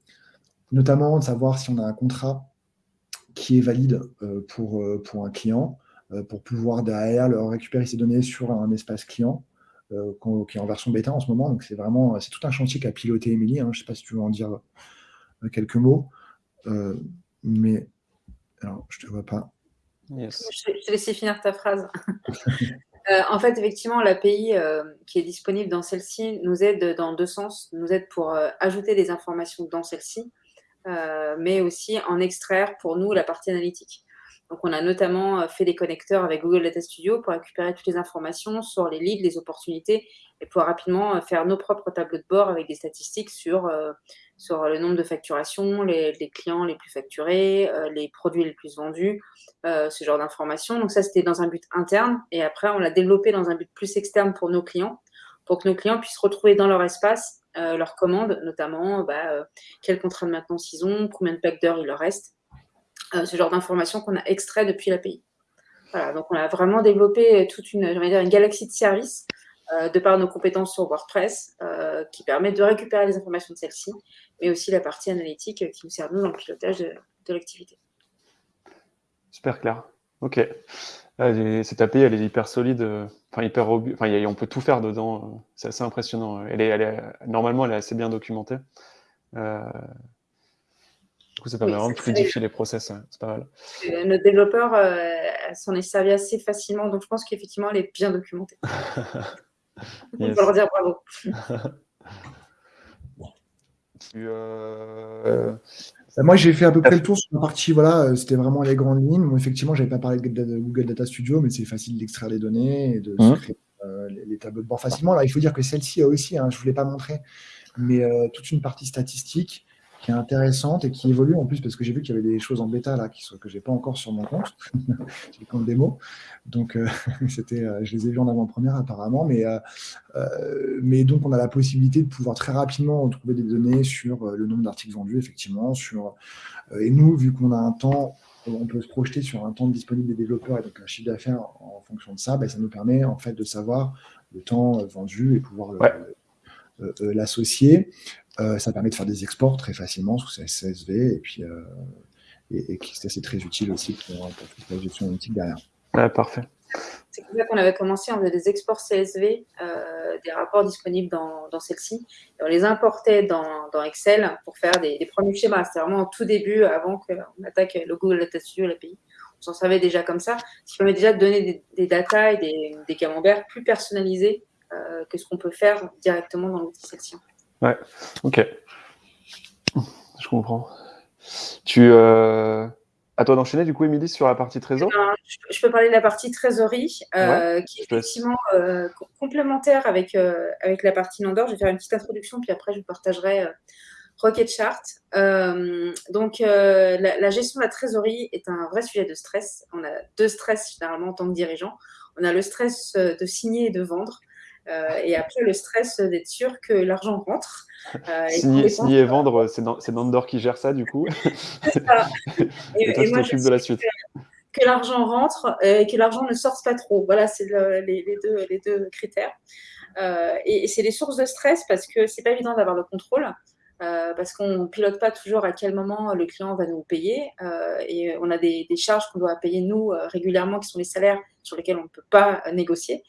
notamment savoir si on a un contrat qui est valide pour, pour un client, pour pouvoir derrière leur récupérer ces données sur un espace client. Euh, qui est en version bêta en ce moment. Donc c'est vraiment c'est tout un chantier qu'a piloté Émilie. Hein. Je ne sais pas si tu veux en dire euh, quelques mots. Euh, mais alors, je ne te vois pas. Je, te laisse finir ta phrase. en fait, effectivement, l'API qui est disponible dans celle-ci nous aide dans deux sens. Nous aide pour ajouter des informations dans celle-ci, mais aussi en extraire pour nous la partie analytique. Donc, on a notamment euh, fait des connecteurs avec Google Data Studio pour récupérer toutes les informations sur les leads, les opportunités et pouvoir rapidement euh, faire nos propres tableaux de bord avec des statistiques sur, euh, le nombre de facturations, les, clients les plus facturés, les produits les plus vendus, ce genre d'informations. Donc, ça, c'était dans un but interne. Et après, on l'a développé dans un but plus externe pour nos clients, pour que nos clients puissent retrouver dans leur espace leurs commandes, notamment bah, quel contrat de maintenance ils ont, combien de packs d'heures il leur reste. Euh, ce genre d'informations qu'on a extrait depuis l'API. Voilà, donc on a vraiment développé toute une, dire, une galaxie de services euh, de par nos compétences sur WordPress euh, qui permet de récupérer les informations de celle-ci, mais aussi la partie analytique qui nous sert nous dans le pilotage de, l'activité. Super clair. Ok. cette API, elle est hyper solide, enfin hyper robuste. Enfin, on peut tout faire dedans. C'est assez impressionnant. Elle est, normalement, elle est assez bien documentée. Coup, ça permet vraiment de fluidifier les process. C'est pas mal. Notre développeur s'en est servi assez facilement. Donc, je pense qu'effectivement, elle est bien documentée. On peut leur dire bravo. Euh, moi, j'ai fait à peu près le tour sur la partie, voilà, euh, c'était vraiment les grandes lignes. Effectivement, j'avais pas parlé de Google Data Studio, mais c'est facile d'extraire les données et de mmh. créer euh, les, tableaux de bord facilement. Alors, il faut dire que celle-ci a aussi, hein, je ne vous l'ai pas montré, mais toute une partie statistique qui est intéressante et qui évolue en plus parce que j'ai vu qu'il y avait des choses en bêta là qui sont, que j'ai pas encore sur mon compte, j'ai le compte démo, donc euh, c'était, euh, je les ai vus en avant-première apparemment, mais, euh, mais donc on a la possibilité de pouvoir très rapidement retrouver des données sur le nombre d'articles vendus effectivement, sur et nous vu qu'on a un temps on peut se projeter sur un temps disponible des développeurs et donc un chiffre d'affaires en fonction de ça, ben, ça nous permet en fait de savoir le temps vendu et pouvoir l'associer. Euh, ça permet de faire des exports très facilement sous CSV et puis euh, et, c'est très utile aussi pour, la gestion analytique derrière. Ouais, parfait. C'est comme ça qu'on avait commencé, on faisait des exports CSV, euh, des rapports disponibles dans, dans celle-ci, on les importait dans, dans, Excel pour faire des, premiers schémas. C'était vraiment au tout début, avant qu'on attaque le Google Data Studio, l'API. On s'en savait déjà comme ça, ce qui permet déjà de donner des, des data et des, des camemberts plus personnalisés que ce qu'on peut faire directement dans l'outil celle-ci. Ouais, ok. Je comprends. Tu, euh... À toi d'enchaîner, du coup, Émilie, sur la partie trésor? Ben, Je peux parler de la partie trésorerie, euh, qui est effectivement euh, complémentaire avec, euh, avec la partie Nandor. Je vais faire une petite introduction, puis après, je vous partagerai Rocket Chart. donc, la, la, gestion de la trésorerie est un vrai sujet de stress. On a deux stress, généralement, en tant que dirigeant. On a le stress de signer et de vendre. Euh, et après, le stress d'être sûr que l'argent rentre. Euh, signer, et vendre, c'est Nandor qui gère ça, du coup. C'est ça. Et, toi, moi, de la suite. Que, l'argent rentre et que l'argent ne sorte pas trop. Voilà, c'est les, deux, les deux critères. Euh, et, c'est des sources de stress parce que c'est pas évident d'avoir le contrôle. parce qu'on ne pilote pas toujours à quel moment le client va nous payer. et on a des, des charges qu'on doit payer nous régulièrement, qui sont les salaires sur lesquels on ne peut pas négocier.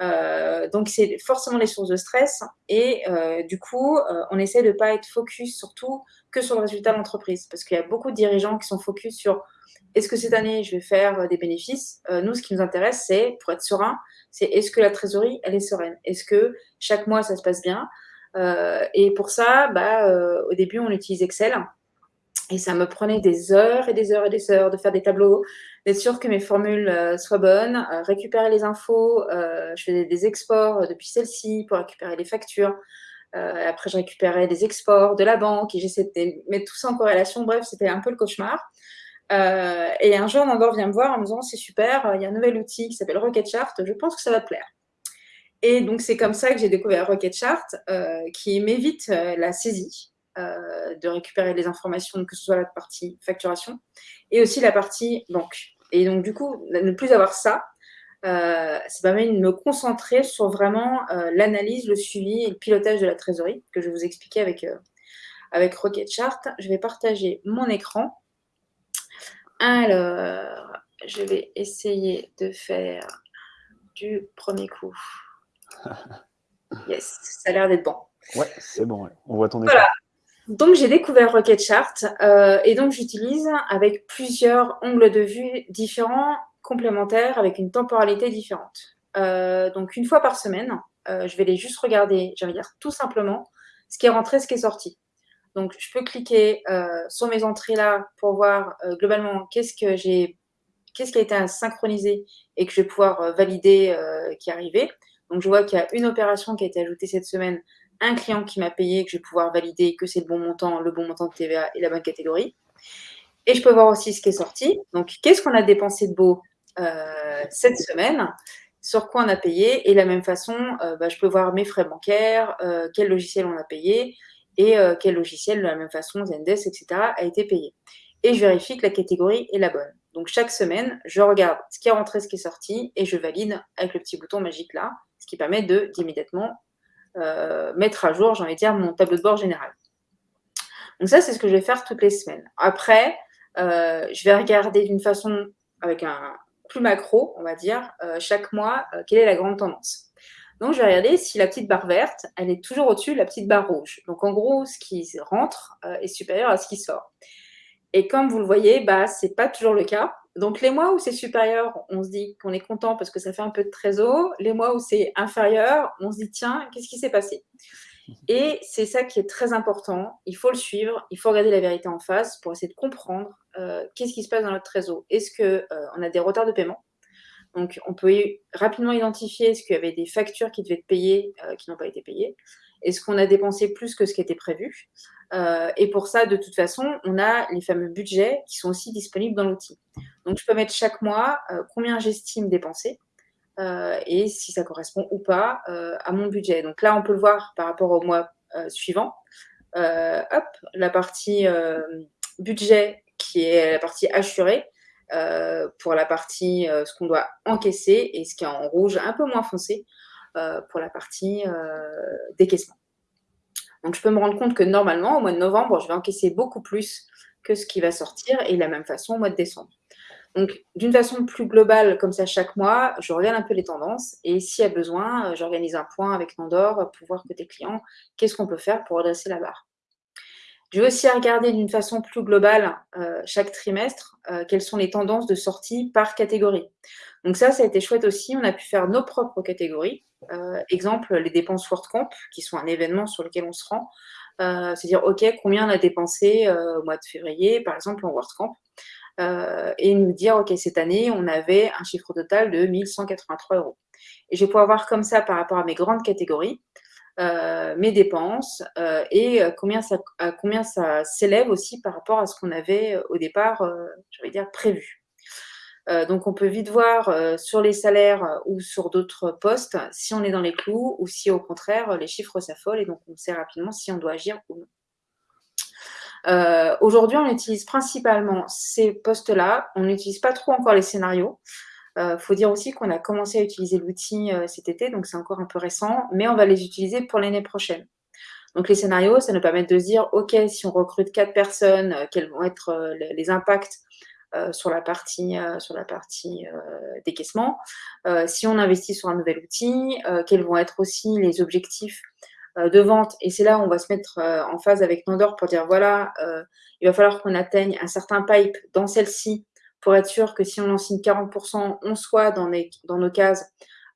Euh, donc, c'est forcément les sources de stress. Et euh, du coup, euh, on essaie de ne pas être focus surtout que sur le résultat de l'entreprise. Parce qu'il y a beaucoup de dirigeants qui sont focus sur est-ce que cette année, je vais faire des bénéfices? Nous, ce qui nous intéresse, c'est, pour être serein, c'est est-ce que la trésorerie, elle est sereine? Est-ce que chaque mois, ça se passe bien? Et pour ça, bah, au début, on utilise Excel. Et ça me prenait des heures et des heures et des heures de faire des tableaux, d'être sûr que mes formules euh, soient bonnes, euh, récupérer les infos. Euh, je faisais des exports depuis celle-ci pour récupérer les factures. après, je récupérais des exports de la banque et j'essayais de mettre tout ça en corrélation. Bref, c'était un peu le cauchemar. et un jour, Nandor vient me voir en me disant C'est super, il y a un nouvel outil qui s'appelle Rocket Chart, je pense que ça va te plaire. Et donc, c'est comme ça que j'ai découvert Rocket Chart, qui m'évite la saisie. Euh, de récupérer les informations, que ce soit la partie facturation et aussi la partie banque. Et donc, du coup, ne plus avoir ça, euh, ça permet de me concentrer sur vraiment euh, l'analyse, le suivi et le pilotage de la trésorerie que je vais vous expliquer avec, avec Rocket Chart. Je vais partager mon écran. Alors, je vais essayer de faire du premier coup. Yes, ça a l'air d'être bon. Ouais, c'est bon, on voit ton écran. Donc, j'ai découvert Rocket Chart euh, et donc j'utilise avec plusieurs angles de vue différents, complémentaires, avec une temporalité différente. Euh, donc, une fois par semaine, euh, je vais les juste regarder, j'allais dire tout simplement, ce qui est rentré, ce qui est sorti. Donc, je peux cliquer sur mes entrées là pour voir globalement qu'est-ce que j'ai, qu'est-ce qui a été synchronisé et que je vais pouvoir valider qui est arrivé. Donc, je vois qu'il y a une opération qui a été ajoutée cette semaine un client qui m'a payé, que je vais pouvoir valider que c'est le bon montant, le bon montant de TVA et la bonne catégorie. Et je peux voir aussi ce qui est sorti. Donc, qu'est-ce qu'on a dépensé de beau euh, cette semaine? Sur quoi on a payé? Et de la même façon, euh, bah, je peux voir mes frais bancaires, euh, quel logiciel on a payé et quel logiciel, de la même façon, Zendesk, etc., a été payé. Et je vérifie que la catégorie est la bonne. Donc chaque semaine, je regarde ce qui est rentré, ce qui est sorti et je valide avec le petit bouton magique là, ce qui permet de d'immédiatement mettre à jour, j'ai envie de dire, mon tableau de bord général. Donc ça, c'est ce que je vais faire toutes les semaines. Après, euh, je vais regarder d'une façon avec un plus macro, on va dire, euh, chaque mois, quelle est la grande tendance. Donc, je vais regarder si la petite barre verte, elle est toujours au-dessus de la petite barre rouge. Donc, en gros, ce qui rentre est supérieur à ce qui sort. Et comme vous le voyez, bah, ce n'est pas toujours le cas. Donc, les mois où c'est supérieur, on se dit qu'on est content parce que ça fait un peu de trésor. Les mois où c'est inférieur, on se dit, tiens, qu'est-ce qui s'est passé? Et c'est ça qui est très important. Il faut le suivre, il faut regarder la vérité en face pour essayer de comprendre euh, qu'est-ce qui se passe dans notre trésor? Est-ce qu'on euh, a des retards de paiement? Donc, on peut rapidement identifier est-ce qu'il y avait des factures qui devaient être payées, euh, qui n'ont pas été payées. Est-ce qu'on a dépensé plus que ce qui était prévu? Euh, Et pour ça, de toute façon, on a les fameux budgets qui sont aussi disponibles dans l'outil. Donc, je peux mettre chaque mois euh, combien j'estime dépenser et si ça correspond ou pas à mon budget. Donc là, on peut le voir par rapport au mois suivant. hop, la partie budget qui est la partie assurée. Euh, pour la partie euh, ce qu'on doit encaisser et ce qui est en rouge un peu moins foncé euh, pour la partie décaissement. Donc je peux me rendre compte que normalement au mois de novembre, je vais encaisser beaucoup plus que ce qui va sortir et de la même façon au mois de décembre. Donc, d'une façon plus globale, comme ça, chaque mois, je regarde un peu les tendances et s'il y a besoin, j'organise un point avec Nandor pour voir côté client, qu'est-ce qu'on peut faire pour redresser la barre. Je vais aussi regarder d'une façon plus globale euh, chaque trimestre euh, quelles sont les tendances de sortie par catégorie. Donc ça, ça a été chouette aussi. On a pu faire nos propres catégories. Euh, exemple, les dépenses WordCamp, qui sont un événement sur lequel on se rend. C'est-à-dire, OK, combien on a dépensé au mois de février, par exemple, en WordCamp et nous dire, OK, cette année, on avait un chiffre total de 1183 euros. Et je vais pouvoir voir comme ça par rapport à mes grandes catégories. Euh, mes dépenses euh, et euh, combien ça, combien ça s'élève aussi par rapport à ce qu'on avait au départ, dire, prévu. donc, on peut vite voir sur les salaires ou sur d'autres postes si on est dans les clous ou si au contraire les chiffres s'affolent et donc on sait rapidement si on doit agir ou non. Aujourd'hui, on utilise principalement ces postes-là. On n'utilise pas trop encore les scénarios. Il euh, faut dire aussi qu'on a commencé à utiliser l'outil euh, cet été, donc c'est encore un peu récent, mais on va les utiliser pour l'année prochaine. Donc les scénarios, ça nous permet de se dire, OK, si on recrute quatre personnes, euh, quels vont être les impacts sur la partie, sur la partie décaissement. si on investit sur un nouvel outil, quels vont être aussi les objectifs de vente. Et c'est là où on va se mettre en phase avec Nandor pour dire, voilà, il va falloir qu'on atteigne un certain pipe dans celle-ci pour être sûr que si on en signe 40%, on soit dans, nos cases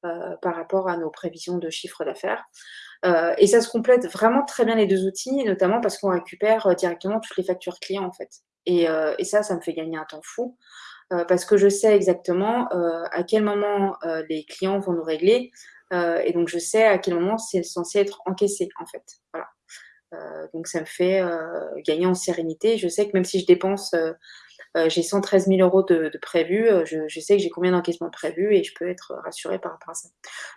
euh, par rapport à nos prévisions de chiffre d'affaires. Euh, et ça se complète vraiment très bien les deux outils, notamment parce qu'on récupère euh, directement toutes les factures clients en fait. Et, ça, ça me fait gagner un temps fou parce que je sais exactement à quel moment les clients vont nous régler et donc je sais à quel moment c'est censé être encaissé en fait. Donc ça me fait gagner en sérénité. Je sais que même si je dépense euh, j'ai 113 000 euros de, de prévus, euh, je, sais que j'ai combien d'encaissements prévus et je peux être rassurée par rapport à ça.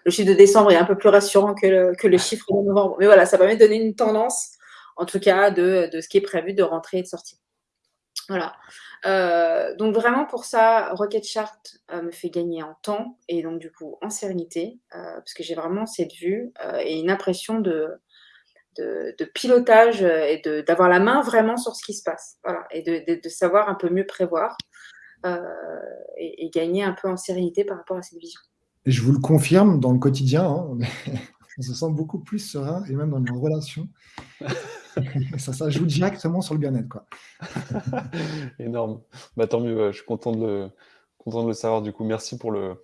Le chiffre de décembre est un peu plus rassurant que le, chiffre de novembre. Mais voilà, ça permet de donner une tendance, en tout cas, de, ce qui est prévu de rentrer et de sortir. Voilà. Euh, donc vraiment pour ça, Rocket Chart me fait gagner en temps et donc du coup en sérénité, parce que j'ai vraiment cette vue et une impression de, de, pilotage euh, et d'avoir la main vraiment sur ce qui se passe. Voilà, et de, savoir un peu mieux prévoir euh, et, gagner un peu en sérénité par rapport à cette vision. Et je vous le confirme, dans le quotidien, hein, on se sent beaucoup plus serein et même dans nos relations. ça, ça joue directement sur le bien-être. quoi. Énorme. Bah, tant mieux, je suis content de, le, content de le savoir. Du coup, merci pour le,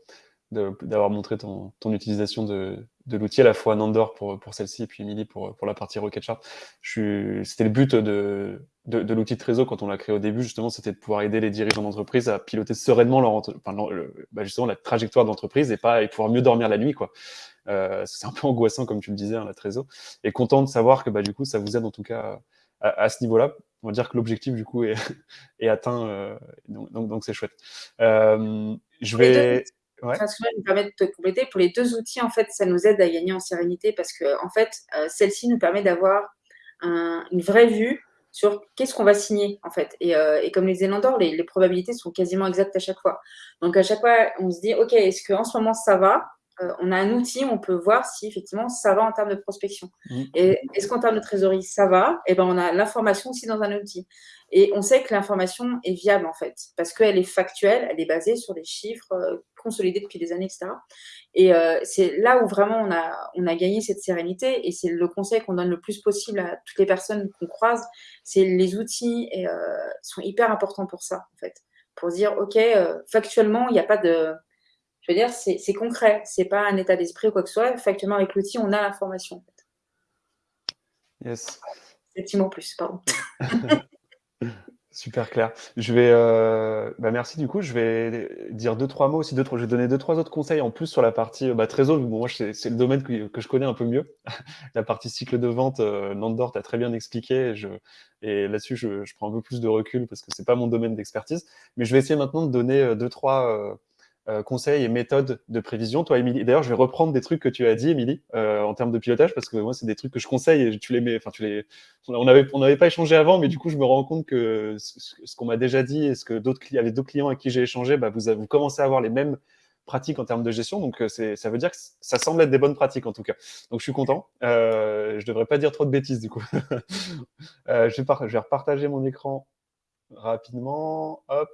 d'avoir montré ton, ton utilisation de, de l'outil, à la fois Nandor pour, pour celle-ci et puis Emily pour, pour la partie Rocket Chart. C'était le but de, de, de l'outil de Trésor quand on l'a créé au début, justement, c'était de pouvoir aider les dirigeants d'entreprise à piloter sereinement leur, enfin, bah justement, la trajectoire d'entreprise et pas et pouvoir mieux dormir la nuit. quoi. Euh, c'est un peu angoissant, comme tu le disais, hein, la Trésor. Et content de savoir que bah, du coup, ça vous aide en tout cas à, à ce niveau-là. On va dire que l'objectif, du coup, est, est atteint. Euh, donc, donc, c'est chouette. Euh, je vais... Ouais. nous permet de te compléter. Pour les deux outils, en fait, ça nous aide à gagner en sérénité parce que, en fait, euh, celle-ci nous permet d'avoir une vraie vue sur qu'est-ce qu'on va signer, en fait. Et, euh, comme les Zélandors, les, probabilités sont quasiment exactes à chaque fois. Donc, à chaque fois, on se dit, OK, est-ce qu'en ce moment, ça va? Euh, on a un outil, on peut voir si effectivement ça va en termes de prospection. Mmh. Et est-ce qu'en termes de trésorerie, ça va? Et eh ben on a l'information aussi dans un outil. Et on sait que l'information est viable en fait, parce qu'elle est factuelle, elle est basée sur des chiffres euh, consolidés depuis des années, etc. Et euh, c'est là où vraiment on a, on a gagné cette sérénité, et c'est le conseil qu'on donne le plus possible à toutes les personnes qu'on croise, c'est les outils et, sont hyper importants pour ça en fait, pour dire ok, factuellement il n'y a pas de je veux dire, c'est concret, c'est pas un état d'esprit ou quoi que ce soit. Factuellement, avec l'outil, on a l'information. En fait. Yes. Effectivement plus, pardon. Super clair. Je vais, euh, bah merci du coup. Je vais dire deux trois mots aussi. Deux, trois, je vais donner deux trois autres conseils en plus sur la partie bah, trésor. Bon, moi, c'est le domaine que, que, je connais un peu mieux. la partie cycle de vente, euh, Nandor t'a très bien expliqué. Et, je, et là-dessus, je, je, prends un peu plus de recul parce que c'est pas mon domaine d'expertise. Mais je vais essayer maintenant de donner euh, deux trois euh, euh, conseils et méthodes de prévision. Toi, Émilie, d'ailleurs, je vais reprendre des trucs que tu as dit, Émilie, euh, en termes de pilotage, parce que moi, c'est des trucs que je conseille et tu les mets. Enfin, tu les. On n'avait on avait pas échangé avant, mais du coup, je me rends compte que ce, qu'on m'a déjà dit et ce que d'autres avec d'autres clients avec qui j'ai échangé, bah, vous, vous commencez à avoir les mêmes pratiques en termes de gestion. Donc, euh, ça veut dire que ça semble être des bonnes pratiques en tout cas. Donc, je suis content. Euh, je devrais pas dire trop de bêtises du coup. euh, je, vais je, vais repartager mon écran rapidement. Hop.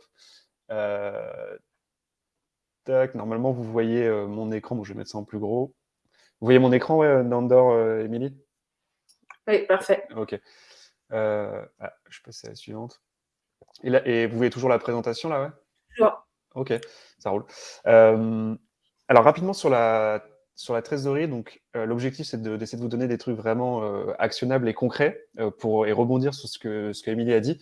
Euh, Normalement, vous voyez euh, mon écran. Bon, je vais mettre ça en plus gros. Vous voyez mon écran, ouais, Nandor, euh, Émilie? Oui, parfait. Ok. Euh, ah, je passe à la suivante. Et, là, et, vous voyez toujours la présentation, là, ouais? Toujours. Ok, ça roule. alors, rapidement sur la, sur la trésorerie, donc l'objectif, c'est d'essayer de, vous donner des trucs vraiment actionnables et concrets pour, et rebondir sur ce que, ce que a dit.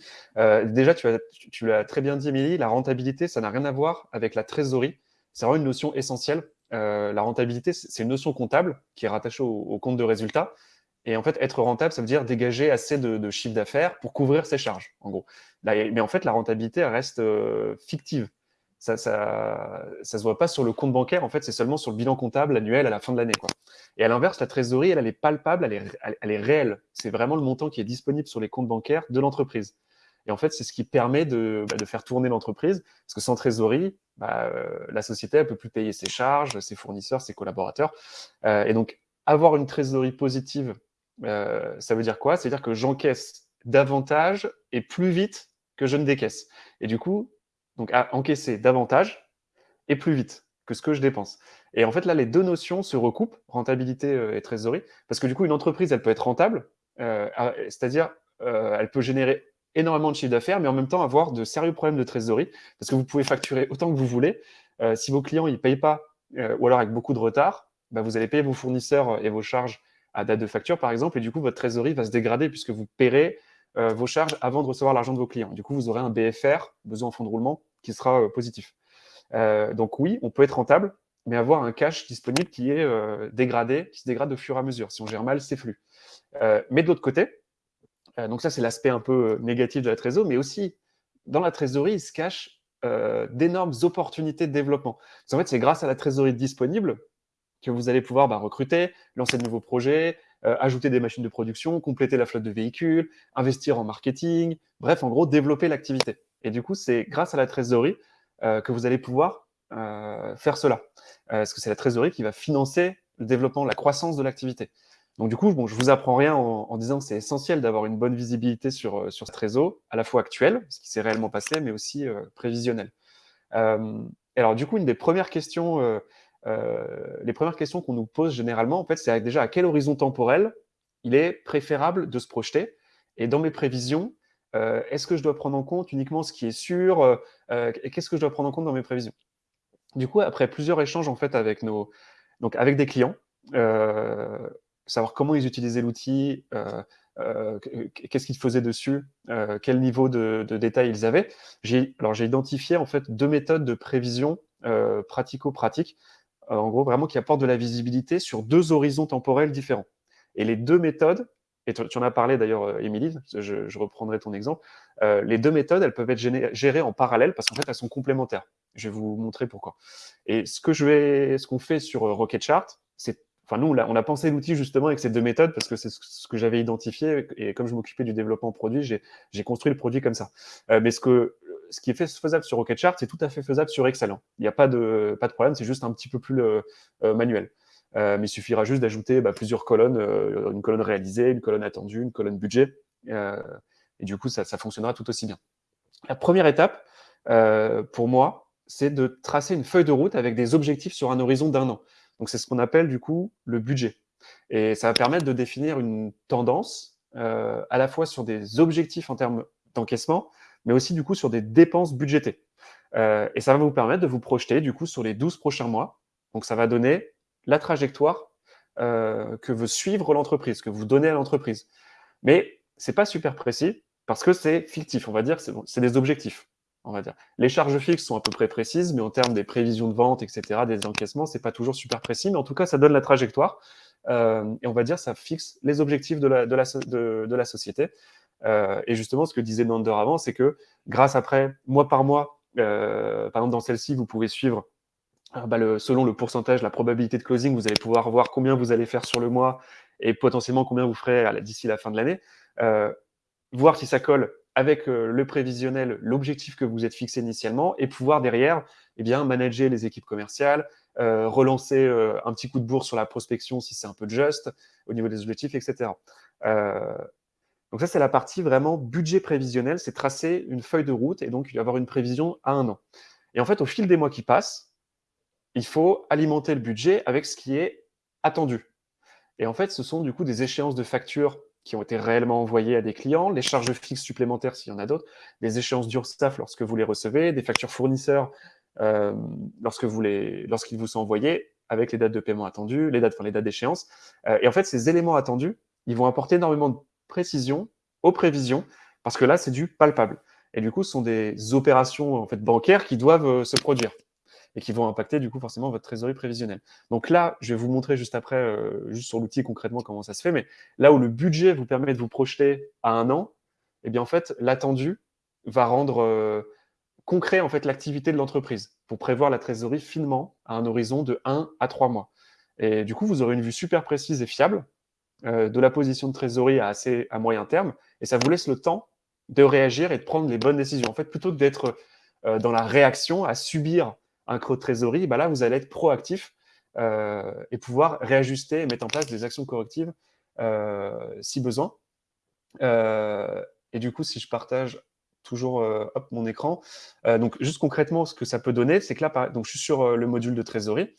déjà, tu l'as très bien dit, Émilie, la rentabilité, ça n'a rien à voir avec la trésorerie c'est vraiment une notion essentielle. Euh, la rentabilité, c'est une notion comptable qui est rattachée au, compte de résultat. Et en fait, être rentable, ça veut dire dégager assez de, chiffre d'affaires pour couvrir ses charges, en gros. mais en fait, la rentabilité, reste euh, fictive. Ça ne ça, se voit pas sur le compte bancaire, en fait, c'est seulement sur le bilan comptable annuel à la fin de l'année. Et à l'inverse, la trésorerie, elle, elle, est palpable, elle est, elle est réelle. C'est vraiment le montant qui est disponible sur les comptes bancaires de l'entreprise. Et en fait, c'est ce qui permet de, bah, faire tourner l'entreprise, parce que sans trésorerie, bah, euh, la société ne peut plus payer ses charges, ses fournisseurs, ses collaborateurs. Euh, et donc, avoir une trésorerie positive, euh, ça veut dire quoi? Ça veut dire que j'encaisse davantage et plus vite que je ne décaisse. Et du coup, donc encaisser davantage et plus vite que ce que je dépense. Et en fait, là, les deux notions se recoupent, rentabilité et trésorerie, parce que du coup, une entreprise, elle peut être rentable, c'est-à-dire, elle peut générer énormément de chiffre d'affaires, mais en même temps avoir de sérieux problèmes de trésorerie, parce que vous pouvez facturer autant que vous voulez. Euh, si vos clients ne payent pas, euh, ou alors avec beaucoup de retard, bah, vous allez payer vos fournisseurs et vos charges à date de facture, par exemple, et du coup, votre trésorerie va se dégrader puisque vous paierez euh, vos charges avant de recevoir l'argent de vos clients. Du coup, vous aurez un BFR, besoin en fonds de roulement, qui sera positif. donc oui, on peut être rentable, mais avoir un cash disponible qui est dégradé, qui se dégrade au fur et à mesure. Si on gère mal ses flux. mais de l'autre côté, donc ça, c'est l'aspect un peu euh, négatif de la trésorerie, mais aussi dans la trésorerie, il se cache euh, d'énormes opportunités de développement. en fait, c'est grâce à la trésorerie disponible que vous allez pouvoir bah, recruter, lancer de nouveaux projets, ajouter des machines de production, compléter la flotte de véhicules, investir en marketing, bref, en gros, développer l'activité. Et du coup, c'est grâce à la trésorerie que vous allez pouvoir faire cela. parce que c'est la trésorerie qui va financer le développement, la croissance de l'activité. Donc du coup, bon, je vous apprends rien en, disant que c'est essentiel d'avoir une bonne visibilité sur, euh, sur ce réseau, à la fois actuel, ce qui s'est réellement passé, mais aussi euh, prévisionnel. Euh, alors du coup, une des premières questions, les premières questions qu'on nous pose généralement, en fait, c'est déjà à quel horizon temporel il est préférable de se projeter? Et dans mes prévisions, est-ce que je dois prendre en compte uniquement ce qui est sûr Qu'est-ce que je dois prendre en compte dans mes prévisions? Du coup, après plusieurs échanges en fait avec nos, donc avec des clients, savoir comment ils utilisaient l'outil, euh, euh, qu'est-ce qu'ils faisaient dessus, euh, quel niveau de, détail ils avaient. Alors j'ai identifié en fait deux méthodes de prévision pratico-pratique, en gros vraiment qui apportent de la visibilité sur deux horizons temporels différents. Et les deux méthodes, et tu en as parlé d'ailleurs, Émilie, je, reprendrai ton exemple, les deux méthodes, elles peuvent être gérées en parallèle parce qu'en fait, elles sont complémentaires. Je vais vous montrer pourquoi. Et ce que je qu'on fait sur Rocket Chart, c'est Enfin, nous, on a, pensé l'outil justement avec ces deux méthodes parce que c'est ce que j'avais identifié et comme je m'occupais du développement produit, j'ai construit le produit comme ça. Euh, mais ce que, ce qui est faisable sur Rocketchart, c'est tout à fait faisable sur Excel. Hein. Il n'y a pas de, pas de problème, c'est juste un petit peu plus manuel. mais il suffira juste d'ajouter bah, plusieurs colonnes, une colonne réalisée, une colonne attendue, une colonne budget. et du coup, ça, ça, fonctionnera tout aussi bien. La première étape, pour moi, c'est de tracer une feuille de route avec des objectifs sur un horizon d'un an. Donc, c'est ce qu'on appelle du coup le budget. Et ça va permettre de définir une tendance euh, à la fois sur des objectifs en termes d'encaissement, mais aussi du coup sur des dépenses budgétées. Euh, et ça va vous permettre de vous projeter du coup sur les 12 prochains mois. Donc, ça va donner la trajectoire euh, que veut suivre l'entreprise, que vous donnez à l'entreprise. Mais c'est pas super précis parce que c'est fictif, on va dire, c'est des objectifs Les charges fixes sont à peu près précises, mais en termes des prévisions de vente, etc., des encaissements, c'est pas toujours super précis, mais en tout cas, ça donne la trajectoire. Euh, et on va dire, ça fixe les objectifs de la, société. Euh, et justement, ce que disait Nander avant, c'est que grâce après, mois par mois, euh, par exemple dans celle-ci, vous pouvez suivre bah, selon le pourcentage, la probabilité de closing, vous allez pouvoir voir combien vous allez faire sur le mois et potentiellement combien vous ferez d'ici la fin de l'année. voir si ça colle avec euh, le prévisionnel, l'objectif que vous êtes fixé initialement, et pouvoir derrière eh bien, manager les équipes commerciales, euh, relancer euh, un petit coup de bourse sur la prospection si c'est un peu juste au niveau des objectifs, etc. donc ça, c'est la partie vraiment budget prévisionnel, c'est tracer une feuille de route et donc avoir une prévision à un an. Et en fait, au fil des mois qui passent, il faut alimenter le budget avec ce qui est attendu. Et en fait, ce sont du coup des échéances de factures qui ont été réellement envoyés à des clients, les charges fixes supplémentaires s'il y en a d'autres, les échéances d'URSSAF lorsque vous les recevez, des factures fournisseurs euh, lorsque vous les, lorsqu'ils vous sont envoyés, avec les dates de paiement attendues, les dates, les dates d'échéance. Euh, et en fait, ces éléments attendus, ils vont apporter énormément de précision aux prévisions, parce que là, c'est du palpable. Et du coup, ce sont des opérations en fait, bancaires qui doivent euh, se produire et qui vont impacter du coup forcément votre trésorerie prévisionnelle. Donc là, je vais vous montrer juste après, euh, juste sur l'outil concrètement comment ça se fait, mais là où le budget vous permet de vous projeter à un an, eh bien en fait, l'attendu va rendre euh, concret en fait l'activité de l'entreprise pour prévoir la trésorerie finement à un horizon de 1 à 3 mois. Et du coup, vous aurez une vue super précise et fiable euh, de la position de trésorerie à, assez, à moyen terme, et ça vous laisse le temps de réagir et de prendre les bonnes décisions. En fait, plutôt que d'être dans la réaction, à subir un creux de trésorerie, bah là, vous allez être proactif euh, et pouvoir réajuster et mettre en place des actions correctives euh, si besoin. Euh, et du coup, si je partage toujours mon écran, donc juste concrètement, ce que ça peut donner, c'est que là, donc, je suis sur le module de trésorerie.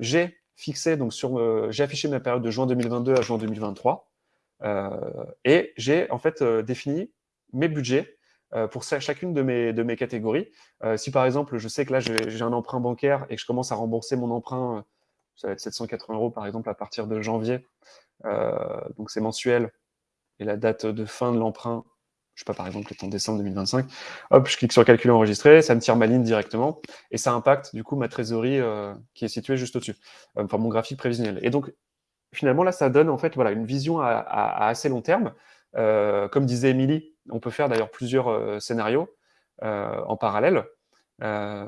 j'ai fixé, donc sur, j'ai affiché ma période de juin 2022 à juin 2023. et j'ai en fait défini mes budgets pour chacune de mes, de mes catégories. Euh, si par exemple, je sais que là, j'ai un emprunt bancaire et que je commence à rembourser mon emprunt, euh, ça va être 780 euros par exemple à partir de janvier, donc c'est mensuel, et la date de fin de l'emprunt, je sais pas, par exemple, est en décembre 2025, hop, je clique sur calculer enregistrer, ça me tire ma ligne directement, et ça impacte du coup ma trésorerie qui est située juste au-dessus, enfin mon graphique prévisionnel. Et donc, finalement, là, ça donne en fait voilà, une vision à assez long terme. comme disait Émilie, on peut faire d'ailleurs plusieurs euh, scénarios euh, en parallèle. Euh,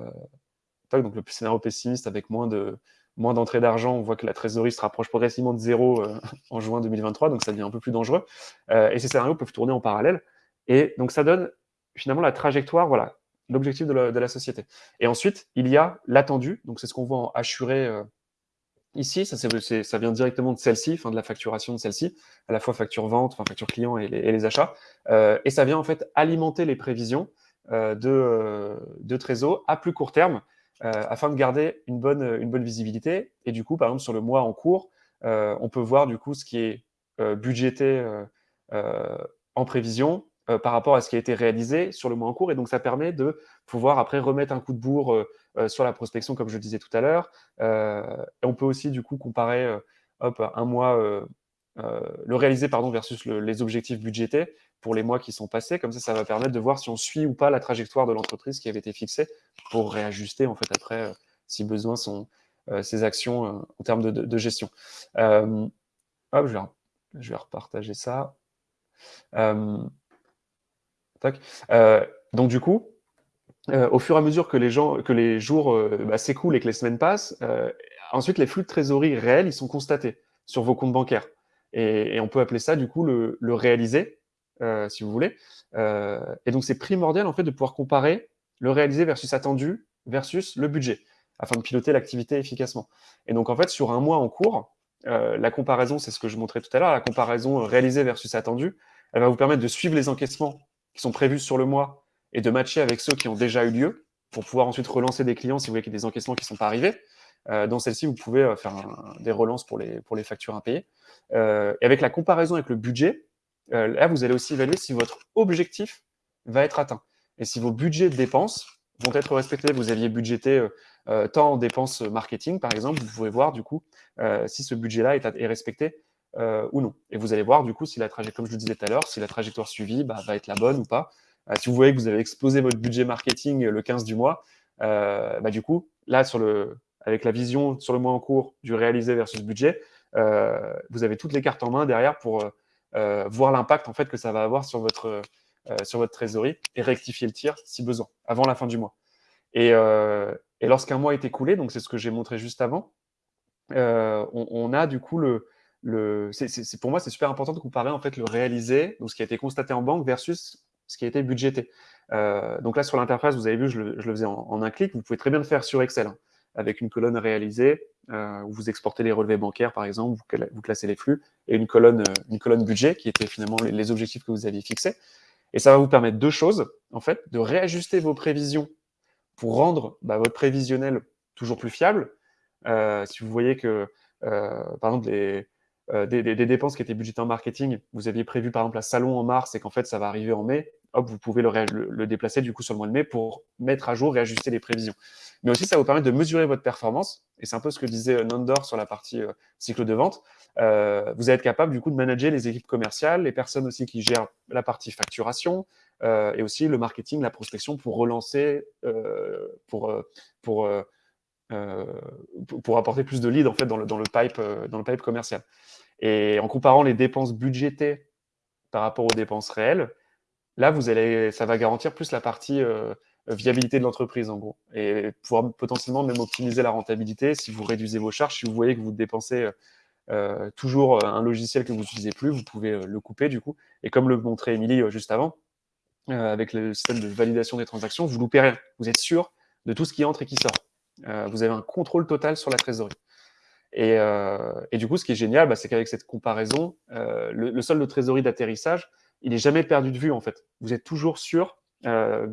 donc le scénario pessimiste avec moins de moins d'entrée d'argent, on voit que la trésorerie se rapproche progressivement de zéro en juin 2023, donc ça devient un peu plus dangereux. et ces scénarios peuvent tourner en parallèle. Et donc ça donne finalement la trajectoire, voilà, l'objectif de, la société. Et ensuite, il y a l'attendu, donc c'est ce qu'on voit en assuré Ici, ça, ça, vient directement de celle-ci, de la facturation de celle-ci, à la fois facture vente, enfin facture client et les, achats. Euh, et ça vient en fait alimenter les prévisions euh, de, euh, de Trésor à plus court terme, afin de garder une bonne, une bonne visibilité. Et du coup, par exemple, sur le mois en cours, on peut voir du coup ce qui est budgété en prévision, par rapport à ce qui a été réalisé sur le mois en cours. Et donc, ça permet de pouvoir après remettre un coup de bourre sur la prospection, comme je le disais tout à l'heure. on peut aussi, du coup, comparer hop, un mois, le réaliser pardon, versus les objectifs budgétés pour les mois qui sont passés. Comme ça, ça va permettre de voir si on suit ou pas la trajectoire de l'entreprise qui avait été fixée pour réajuster, en fait, après, si besoin, son, ses actions en termes de, gestion. hop, je vais, je vais repartager ça. Euh, donc du coup, euh, au fur et à mesure que les, jours euh, bah, s'écoulent et que les semaines passent, ensuite les flux de trésorerie réels, ils sont constatés sur vos comptes bancaires. Et, on peut appeler ça du coup le, réaliser, si vous voulez. et donc, c'est primordial en fait de pouvoir comparer le réalisé versus attendu versus le budget afin de piloter l'activité efficacement. Et donc, en fait, sur un mois en cours, la comparaison, c'est ce que je montrais tout à l'heure, la comparaison réalisée versus attendue, elle va vous permettre de suivre les encaissements qui sont prévus sur le mois et de matcher avec ceux qui ont déjà eu lieu pour pouvoir ensuite relancer des clients si vous voyez qu'il y a des encaissements qui ne sont pas arrivés. Euh, dans celle-ci, vous pouvez euh, faire des relances pour les, factures impayées. Euh, et avec la comparaison avec le budget, là, vous allez aussi évaluer si votre objectif va être atteint. Et si vos budgets de dépenses vont être respectés, vous aviez budgété tant en dépenses marketing, par exemple, vous pouvez voir du coup si ce budget-là est, est, respecté ou non. Et vous allez voir du coup si la trajectoire, comme je le disais tout à l'heure, si la trajectoire suivie bah, va être la bonne ou pas. Si vous voyez que vous avez explosé votre budget marketing le 15 du mois, bah, du coup, là, sur le, avec la vision sur le mois en cours du réalisé versus budget, euh, vous avez toutes les cartes en main derrière pour euh, voir l'impact en fait que ça va avoir sur votre, euh, sur votre trésorerie et rectifier le tir si besoin, avant la fin du mois. Et, et lorsqu'un mois est écoulé, donc c'est ce que j'ai montré juste avant, on, a du coup le, le pour moi c'est super important de comparer en fait le réalisé, donc ce qui a été constaté en banque versus ce qui été budgété. donc là sur l'interface, vous avez vu, je le, faisais en, un clic, vous pouvez très bien le faire sur Excel. Hein avec une colonne réalisée, euh, où vous exportez les relevés bancaires, par exemple, vous, classez les flux, et une colonne, euh, une colonne budget, qui était finalement les, objectifs que vous aviez fixés. Et ça va vous permettre deux choses, en fait, de réajuster vos prévisions pour rendre bah, votre prévisionnel toujours plus fiable. Euh, si vous voyez que, par exemple, les, des, dépenses qui étaient budgétées en marketing, vous aviez prévu par exemple un salon en mars et qu'en fait ça va arriver en mai, hop, vous pouvez le, déplacer du coup sur le mois de mai pour mettre à jour, réajuster les prévisions mais aussi ça vous permettre de mesurer votre performance. Et c'est un peu ce que disait euh, Nandor sur la partie euh, cycle de vente. Euh, vous allez être capable du coup de manager les équipes commerciales, les personnes aussi qui gèrent la partie facturation et aussi le marketing, la prospection pour relancer, pour, pour, pour apporter plus de leads en fait dans le, dans le, pipe, dans le pipe commercial. Et en comparant les dépenses budgétées par rapport aux dépenses réelles, là, vous allez, ça va garantir plus la partie viabilité de l'entreprise en gros et pouvoir potentiellement même optimiser la rentabilité si vous réduisez vos charges, si vous voyez que vous dépensez euh, toujours un logiciel que vous n'utilisez plus, vous pouvez euh, le couper du coup. Et comme le montrait Émilie euh, juste avant, avec le système de validation des transactions, vous loupez rien. Vous êtes sûr de tout ce qui entre et qui sort. Vous avez un contrôle total sur la trésorerie. Et, et du coup, ce qui est génial, bah, c'est qu'avec cette comparaison, le, le solde de trésorerie d'atterrissage, il n'est jamais perdu de vue en fait. Vous êtes toujours sûr euh,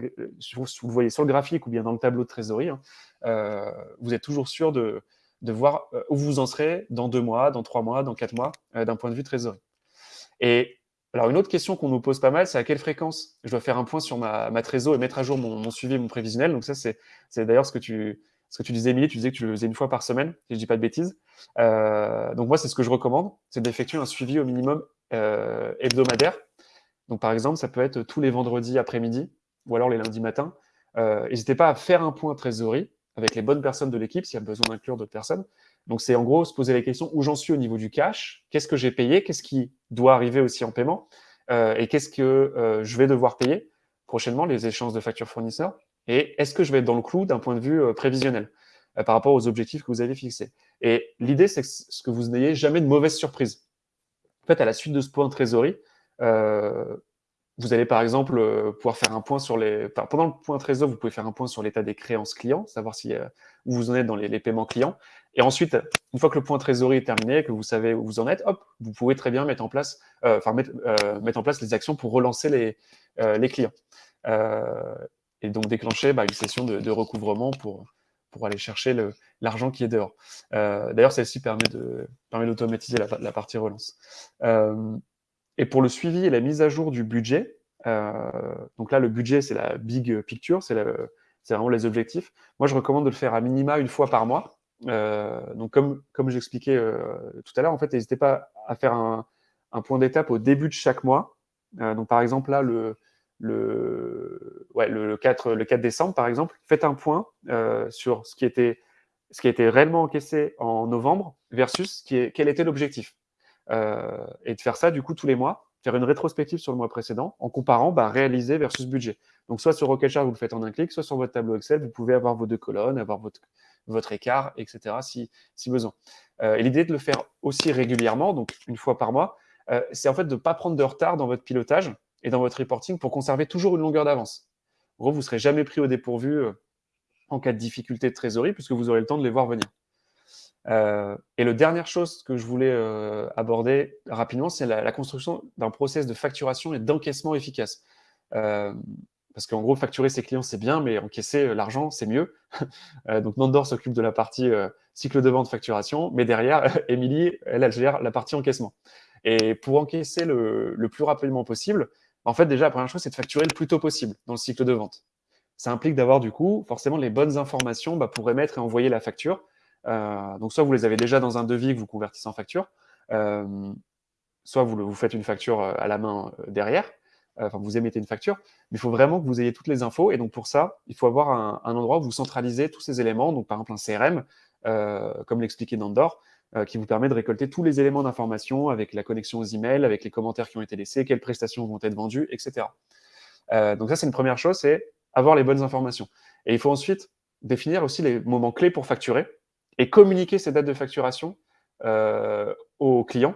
vous, le voyez sur le graphique ou bien dans le tableau de trésorerie, hein, euh, vous êtes toujours sûr de, voir euh, où vous en serez dans deux mois, dans trois mois, dans quatre mois, d'un point de vue trésorerie. Et alors, une autre question qu'on nous pose pas mal, c'est à quelle fréquence je dois faire un point sur ma, ma et mettre à jour mon, suivi et mon prévisionnel. Donc ça, c'est d'ailleurs ce que tu ce que tu disais, Emilie, tu disais que tu le faisais une fois par semaine, si je dis pas de bêtises. donc moi, c'est ce que je recommande, c'est d'effectuer un suivi au minimum hebdomadaire. Donc par exemple, ça peut être tous les vendredis après-midi, ou alors les lundis matins. Euh, n'hésitez pas à faire un point trésorerie avec les bonnes personnes de l'équipe s'il y a besoin d'inclure d'autres personnes. Donc, c'est en gros se poser les questions où j'en suis au niveau du cash, qu'est-ce que j'ai payé, qu'est-ce qui doit arriver aussi en paiement, euh, et qu'est-ce que euh, je vais devoir payer prochainement, les échanges de factures fournisseurs, et est-ce que je vais être dans le clou d'un point de vue prévisionnel par rapport aux objectifs que vous avez fixés? Et l'idée, c'est que, vous n'ayez jamais de mauvaises surprises. En fait, à la suite de ce point trésorerie, vous allez par exemple euh, pouvoir faire un point sur les. pendant le point trésor, vous pouvez faire un point sur l'état des créances clients, savoir si, euh, où vous en êtes dans les, paiements clients. Et ensuite, une fois que le point trésorerie est terminé, que vous savez où vous en êtes, hop, vous pouvez très bien mettre en place, euh, enfin mettre, mettre, en place les actions pour relancer les, les clients. Et donc déclencher bah, une session de, recouvrement pour, pour aller chercher l'argent qui est dehors. D'ailleurs, celle-ci permet d'automatiser permet la, la, partie relance. Et pour le suivi et la mise à jour du budget, euh, donc là, le budget, c'est la big picture, c'est vraiment les objectifs. Moi, je recommande de le faire à minima une fois par mois. Euh, donc, comme, comme j'expliquais euh, tout à l'heure, en fait, n'hésitez pas à faire un, point d'étape au début de chaque mois. donc, par exemple, là, le, le, ouais, le, 4, le 4 décembre, par exemple, faites un point sur ce qui, était, ce qui réellement encaissé en novembre versus qui est, quel était l'objectif. Euh, et de faire ça, du coup, tous les mois, faire une rétrospective sur le mois précédent en comparant bah, réalisé versus budget. Donc, soit sur Rocketchart, vous le faites en un clic, soit sur votre tableau Excel, vous pouvez avoir vos deux colonnes, avoir votre, votre écart, etc., si, si besoin. Euh, et l'idée de le faire aussi régulièrement, donc une fois par mois, euh, c'est en fait de ne pas prendre de retard dans votre pilotage et dans votre reporting pour conserver toujours une longueur d'avance. En gros, vous ne serez jamais pris au dépourvu euh, en cas de difficulté de trésorerie puisque vous aurez le temps de les voir venir. Euh, et la dernière chose que je voulais euh, aborder rapidement, c'est la, construction d'un process de facturation et d'encaissement efficace. parce qu'en gros, facturer ses clients, c'est bien, mais encaisser l'argent, c'est mieux. donc, Nandor s'occupe de la partie cycle de vente facturation, mais derrière, Émilie, elle, elle gère la partie encaissement. Et pour encaisser le, le plus rapidement possible, en fait, déjà, la première chose, c'est de facturer le plus tôt possible dans le cycle de vente. Ça implique d'avoir, du coup, forcément les bonnes informations bah, pour émettre et envoyer la facture. Euh, donc, soit vous les avez déjà dans un devis que vous convertissez en facture, euh, soit vous, faites une facture euh, à la main derrière, enfin, vous émettez une facture, mais il faut vraiment que vous ayez toutes les infos. Et donc, pour ça, il faut avoir un, endroit où vous centralisez tous ces éléments, donc par exemple un CRM, comme l'expliquait Nandor, qui vous permet de récolter tous les éléments d'information avec la connexion aux emails, avec les commentaires qui ont été laissés, quelles prestations vont être vendues, etc. Euh, donc ça, c'est une première chose, c'est avoir les bonnes informations. Et il faut ensuite définir aussi les moments clés pour facturer et communiquer ces dates de facturation euh, aux clients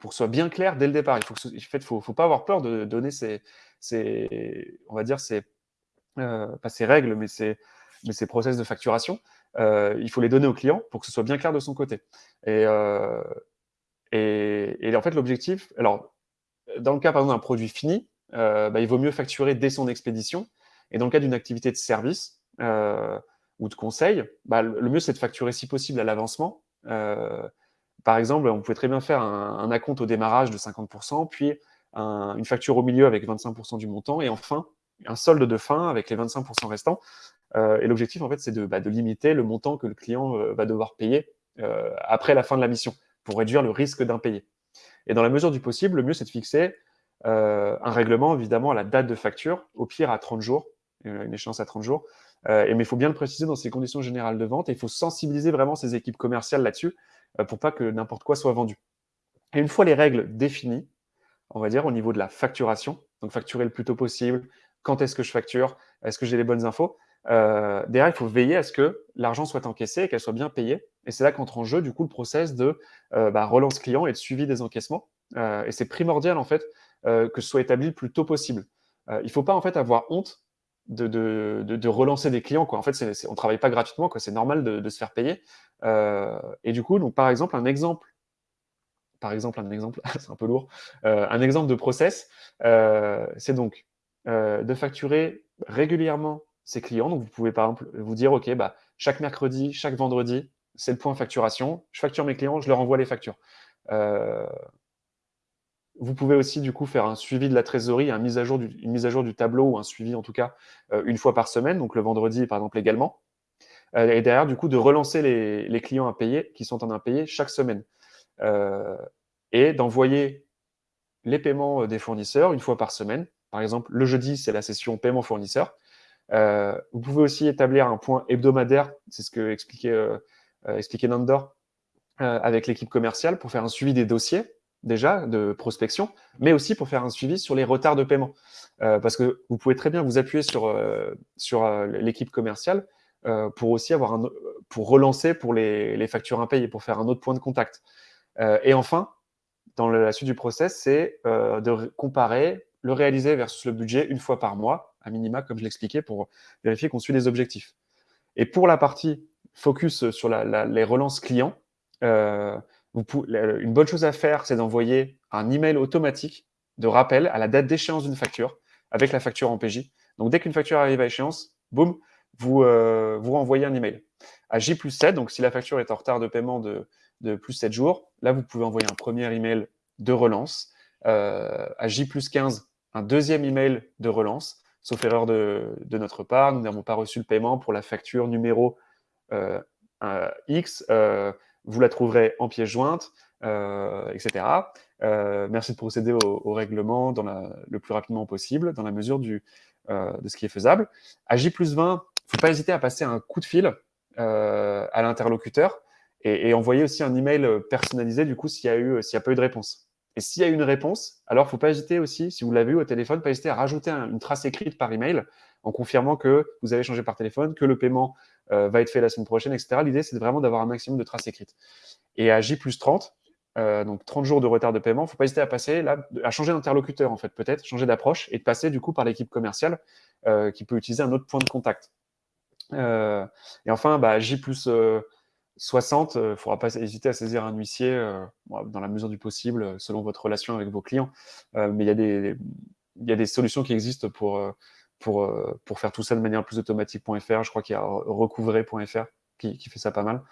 pour que ce soit bien clair dès le départ. Il faut, faut, faut pas avoir peur de donner ces, ces on va dire, ces, pas ces règles, mais ces, mais ces process de facturation euh, il faut les donner au client pour que ce soit bien clair de son côté. Et, euh, en fait, l'objectif, alors, dans le cas, par exemple, d'un produit fini, euh, bah, il vaut mieux facturer dès son expédition. Et dans le cas d'une activité de service ou de conseil, bah, le mieux, c'est de facturer si possible à l'avancement. par exemple, on pouvait très bien faire un, un acompte au démarrage de 50%, puis une facture au milieu avec 25% du montant, et enfin, un solde de fin avec les 25% restants. Euh, et l'objectif, en fait, c'est de, bah, de, limiter le montant que le client euh, va devoir payer euh, après la fin de la mission, pour réduire le risque d'impayé. Et dans la mesure du possible, le mieux, c'est de fixer un règlement, évidemment, à la date de facture, au pire à 30 jours, une échéance à 30 jours. mais il faut bien le préciser dans ces conditions générales de vente, et il faut sensibiliser vraiment ces équipes commerciales là-dessus, pour pas que n'importe quoi soit vendu. Et une fois les règles définies, on va dire au niveau de la facturation, donc facturer le plus tôt possible, quand est-ce que je facture, est-ce que j'ai les bonnes infos, euh, derrière, il faut veiller à ce que l'argent soit encaissé et qu'elle soit bien payée. Et c'est là qu'entre en jeu, du coup, le process de euh, bah, relance client et de suivi des encaissements. Euh, et c'est primordial, en fait, que ce soit établi le plus tôt possible. il ne faut pas, en fait, avoir honte de, de, de, relancer des clients. Quoi. En fait, on ne travaille pas gratuitement, c'est normal de, se faire payer. et du coup, donc, par exemple, un exemple, par exemple, un exemple, c'est un peu lourd, un exemple de process, c'est donc de facturer régulièrement ses clients. Donc, vous pouvez par exemple vous dire, OK, bah, chaque mercredi, chaque vendredi, c'est le point facturation. Je facture mes clients, je leur envoie les factures. Euh, vous pouvez aussi du coup faire un suivi de la trésorerie, une mise à jour du, tableau ou un suivi en tout cas euh, une fois par semaine, donc le vendredi par exemple également. Euh, et derrière du coup de relancer les, les, clients payer qui sont en impayé chaque semaine. et d'envoyer les paiements des fournisseurs une fois par semaine. Par exemple, le jeudi, c'est la session paiement fournisseur. Euh, vous pouvez aussi établir un point hebdomadaire, c'est ce que expliquait, euh, euh, Nandor, avec l'équipe commerciale pour faire un suivi des dossiers, déjà, de prospection, mais aussi pour faire un suivi sur les retards de paiement. parce que vous pouvez très bien vous appuyer sur, sur l'équipe commerciale pour aussi avoir un, pour relancer pour les, les, factures impayées, pour faire un autre point de contact. et enfin, dans la suite du process, c'est de comparer le réaliser versus le budget une fois par mois à minima, comme je l'expliquais, pour vérifier qu'on suit les objectifs. Et pour la partie focus sur les relances clients, euh, une bonne chose à faire, c'est d'envoyer un email automatique de rappel à la date d'échéance d'une facture avec la facture en PJ. Donc, dès qu'une facture arrive à échéance, boum, vous, euh, vous renvoyez un email. À J plus 7, donc si la facture est en retard de paiement de, de plus 7 jours, là, vous pouvez envoyer un premier email de relance. Euh, à J plus 15, un deuxième email de relance sauf erreur de, notre part, nous n'avons pas reçu le paiement pour la facture numéro euh, X, euh, vous la trouverez en pièce jointe, etc. merci de procéder au, règlement dans le plus rapidement possible, dans la mesure du, de ce qui est faisable. À J plus 20, il ne faut pas hésiter à passer un coup de fil à l'interlocuteur et, envoyer aussi un email personnalisé, du coup, s'il y, a n'y a pas eu de réponse. Et s'il y a une réponse, alors il ne faut pas hésiter aussi, si vous l'avez eu au téléphone, pas hésiter à rajouter une trace écrite par email en confirmant que vous avez changé par téléphone, que le paiement euh, va être fait la semaine prochaine, etc. L'idée, c'est vraiment d'avoir un maximum de traces écrites. Et à J plus 30, donc 30 jours de retard de paiement, il ne faut pas hésiter à passer là, à changer d'interlocuteur en fait, peut-être, changer d'approche et de passer du coup par l'équipe commerciale qui peut utiliser un autre point de contact. et enfin, bah, J plus 60, il ne faudra pas hésiter à saisir un huissier dans la mesure du possible, selon votre relation avec vos clients. mais il y, a des, solutions qui existent pour, faire tout ça de manière plus automatique.fr. Je crois qu'il y a recouvrer.fr qui, qui, fait ça pas mal.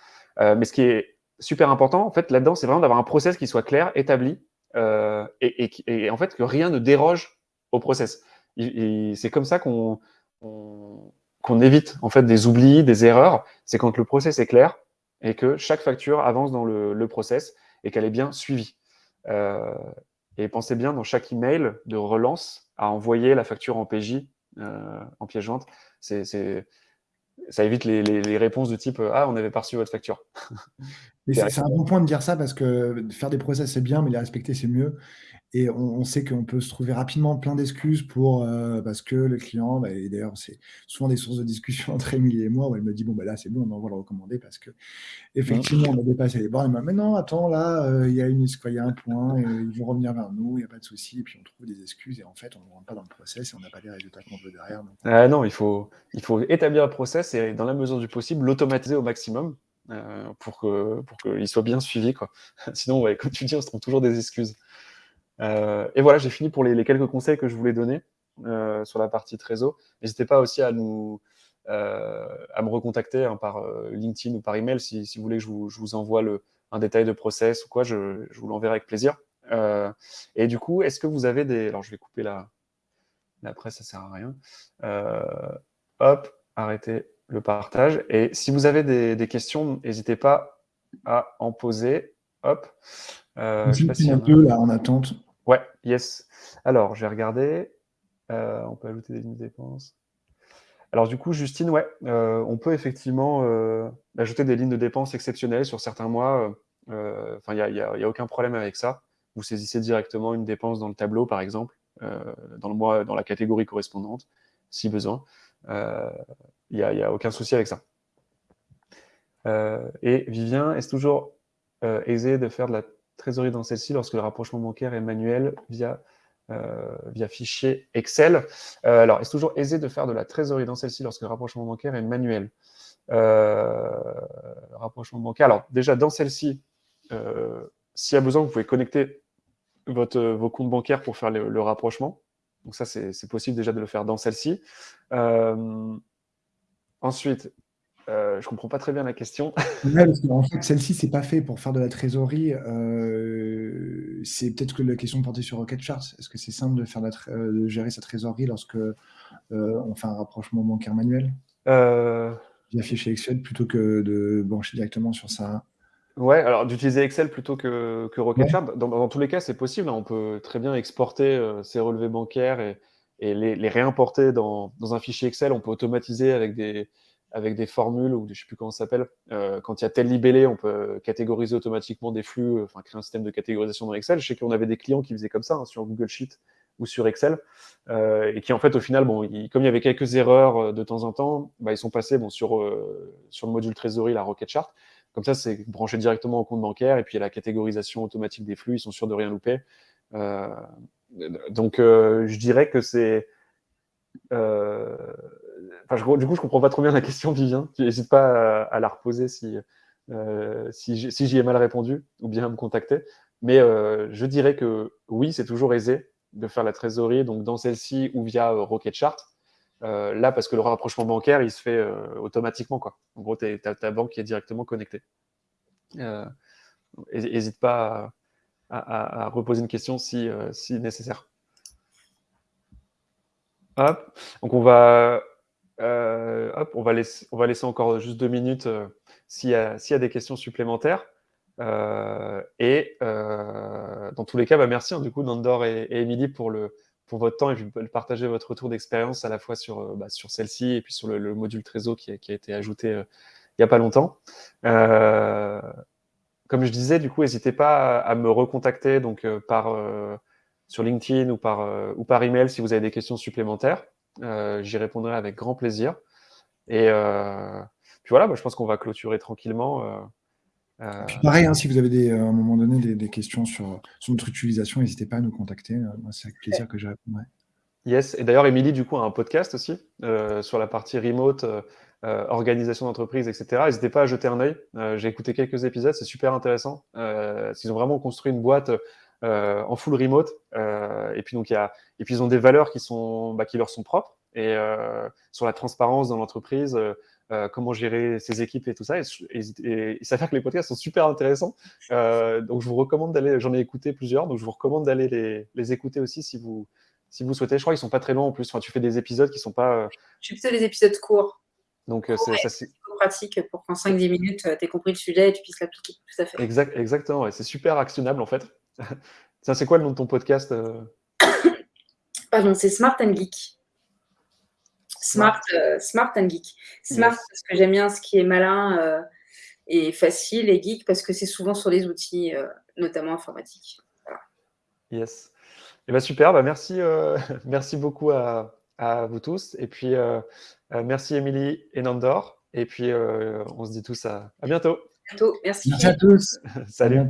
mais ce qui est super important, en fait, là-dedans, c'est vraiment d'avoir un process qui soit clair, établi, et, en fait que rien ne déroge au process. C'est comme ça qu'on qu'on évite en fait des oublis, des erreurs. C'est quand le process est clair, et que chaque facture avance dans le, process et qu'elle est bien suivie. Euh, et pensez bien dans chaque email de relance à envoyer la facture en PJ, euh, en pièce jointe. C'est, ça évite les, réponses du type Ah, on avait pas reçu votre facture. c'est un bon point de dire ça parce que faire des process, c'est bien, mais les respecter, c'est mieux. Et on, sait qu'on peut se trouver rapidement plein d'excuses pour euh, parce que le client, bah, et d'ailleurs c'est souvent des sources de discussion entre Émilie et moi où elle me dit bon bah là c'est bon, on envoie le recommandé parce que effectivement on a dépassé les bornes. Mais non, attends là, euh, il y a une il y a un point, ils vont revenir vers nous, il n'y a pas de souci. Et puis on trouve des excuses et en fait on ne rentre pas dans le process et on n'a pas les résultats qu'on veut derrière. Ah non, il faut, il faut établir le process et dans la mesure du possible l'automatiser au maximum. Euh, pour qu'il pour soit bien suivi. Quoi. Sinon, ouais, comme tu dis, on se trouve toujours des excuses. Euh, et voilà, j'ai fini pour les, quelques conseils que je voulais donner euh, sur la partie trésor. N'hésitez pas aussi à nous euh, à me recontacter hein, par LinkedIn ou par email si, si vous voulez que je vous, je vous envoie le, un détail de process ou quoi, je, je vous l'enverrai avec plaisir. et du coup, est-ce que vous avez des... Alors, je vais couper la, la presse, ça sert à rien. hop, arrêtez le partage. Et si vous avez des, des questions, n'hésitez pas à en poser. Hop. Je sais pas si un peu là en attente. Ouais, yes. Alors, j'ai regardé. Euh, on peut ajouter des lignes de dépenses. Alors du coup, Justine, ouais, euh, on peut effectivement euh, ajouter des lignes de dépenses exceptionnelles sur certains mois. Enfin, il n'y a, a, aucun problème avec ça. Vous saisissez directement une dépense dans le tableau, par exemple, dans le mois, dans la catégorie correspondante, si besoin. Il n'y a, a, aucun souci avec ça. et Vivien, est-ce toujours aisé de faire de la trésorerie dans celle-ci lorsque le rapprochement bancaire est manuel via, euh, fichier Excel. Euh, alors, est-ce toujours aisé de faire de la trésorerie dans celle-ci lorsque le rapprochement bancaire est manuel? Euh, Rapprochement bancaire. Alors, déjà, dans celle-ci, s'il y a besoin, vous pouvez connecter votre, vos comptes bancaires pour faire le rapprochement. Donc ça, c'est possible déjà de le faire dans celle-ci. ensuite, euh, je comprends pas très bien la question. en fait, celle-ci, c'est pas fait pour faire de la trésorerie. Euh, c'est peut-être que la question portait sur Rocket Charts. Est-ce que c'est simple de, faire euh, de gérer sa trésorerie lorsque euh, on fait un rapprochement bancaire manuel? Via fichier Excel plutôt que de brancher directement sur ça Ouais, alors d'utiliser Excel plutôt que, que Rocket Chart. Dans, tous les cas, c'est possible. Hein. On peut très bien exporter ces relevés bancaires et, et les, les, réimporter dans, dans, un fichier Excel. On peut automatiser avec des, avec des formules, ou je ne sais plus comment ça s'appelle, euh, quand il y a tel libellé, on peut catégoriser automatiquement des flux, enfin créer un système de catégorisation dans Excel. Je sais qu'on avait des clients qui faisaient comme ça hein, sur Google Sheet ou sur Excel, euh, et qui en fait au final, bon, comme il y avait quelques erreurs euh, de temps en temps, bah, ils sont passés bon, sur, sur le module trésorerie, la Rocket Chart. Comme ça, c'est branché directement au compte bancaire, et puis il y a la catégorisation automatique des flux, ils sont sûrs de rien louper. donc je dirais que c'est du coup, je comprends pas trop bien la question, Vivien. Tu n'hésites pas à, la reposer si, euh, si j'y ai mal répondu ou bien à me contacter. Mais euh, je dirais que oui, c'est toujours aisé de faire la trésorerie donc dans celle-ci ou via euh, Rocket Chart. là, parce que le rapprochement bancaire, il se fait automatiquement. Quoi. En gros, tu as ta banque qui est directement connectée. N'hésite pas à, reposer une question si, si nécessaire. Hop. Donc, on va euh, on va, laisser, encore juste deux minutes euh, s'il y, a des questions supplémentaires. Euh, et dans tous les cas, bah, merci hein, du coup Nandor et, Émilie pour, votre temps et puis partager votre retour d'expérience à la fois sur, bah, celle-ci et puis sur le, module Trésor qui qui a, été ajouté il n'y a pas longtemps. comme je disais, du coup, n'hésitez pas à, me recontacter donc, sur LinkedIn ou par, ou par email si vous avez des questions supplémentaires. Euh, j'y répondrai avec grand plaisir. Et euh, puis voilà, bah, je pense qu'on va clôturer tranquillement pareil, hein, si vous avez des, à un moment donné des, questions sur, sur, notre utilisation, n'hésitez pas à nous contacter. C'est avec plaisir que je répondrai. Yes, et d'ailleurs, Émilie, du coup, a un podcast aussi sur la partie remote, organisation d'entreprise, etc. N'hésitez pas à jeter un œil. J'ai écouté quelques épisodes, c'est super intéressant. ils ont vraiment construit une boîte en full remote. et puis, donc, il y a, et puis, ils ont des valeurs qui, sont, bah, qui leur sont propres. Et sur la transparence dans l'entreprise, euh, comment gérer ses équipes et tout ça. Et, il s'avère que les podcasts sont super intéressants. Euh, donc, je vous recommande d'aller, j'en ai écouté plusieurs, donc je vous recommande d'aller les, les, écouter aussi si vous, si vous souhaitez. Je crois qu'ils sont pas très longs en plus. Enfin, tu fais des épisodes qui sont pas. Euh, je fais plutôt des épisodes courts. Donc, c'est ça, pratique pour qu'en 5-10 minutes, tu aies compris le sujet et tu puisses l'appliquer. Tout à fait. Exact, exactement. C'est super actionnable en fait. C'est quoi le nom de ton podcast Pardon, c'est Smart and Geek. Smart, euh, smart and geek. Smart parce que j'aime bien ce qui est malin euh, et facile, et geek parce que c'est souvent sur les outils, euh, notamment informatiques. Yes. Et eh ben super, bah merci, merci beaucoup à, à, vous tous. Et puis, merci Émilie et Nandor. Et puis, on se dit tous à, à bientôt. À bientôt. Merci. Merci à tous. Salut.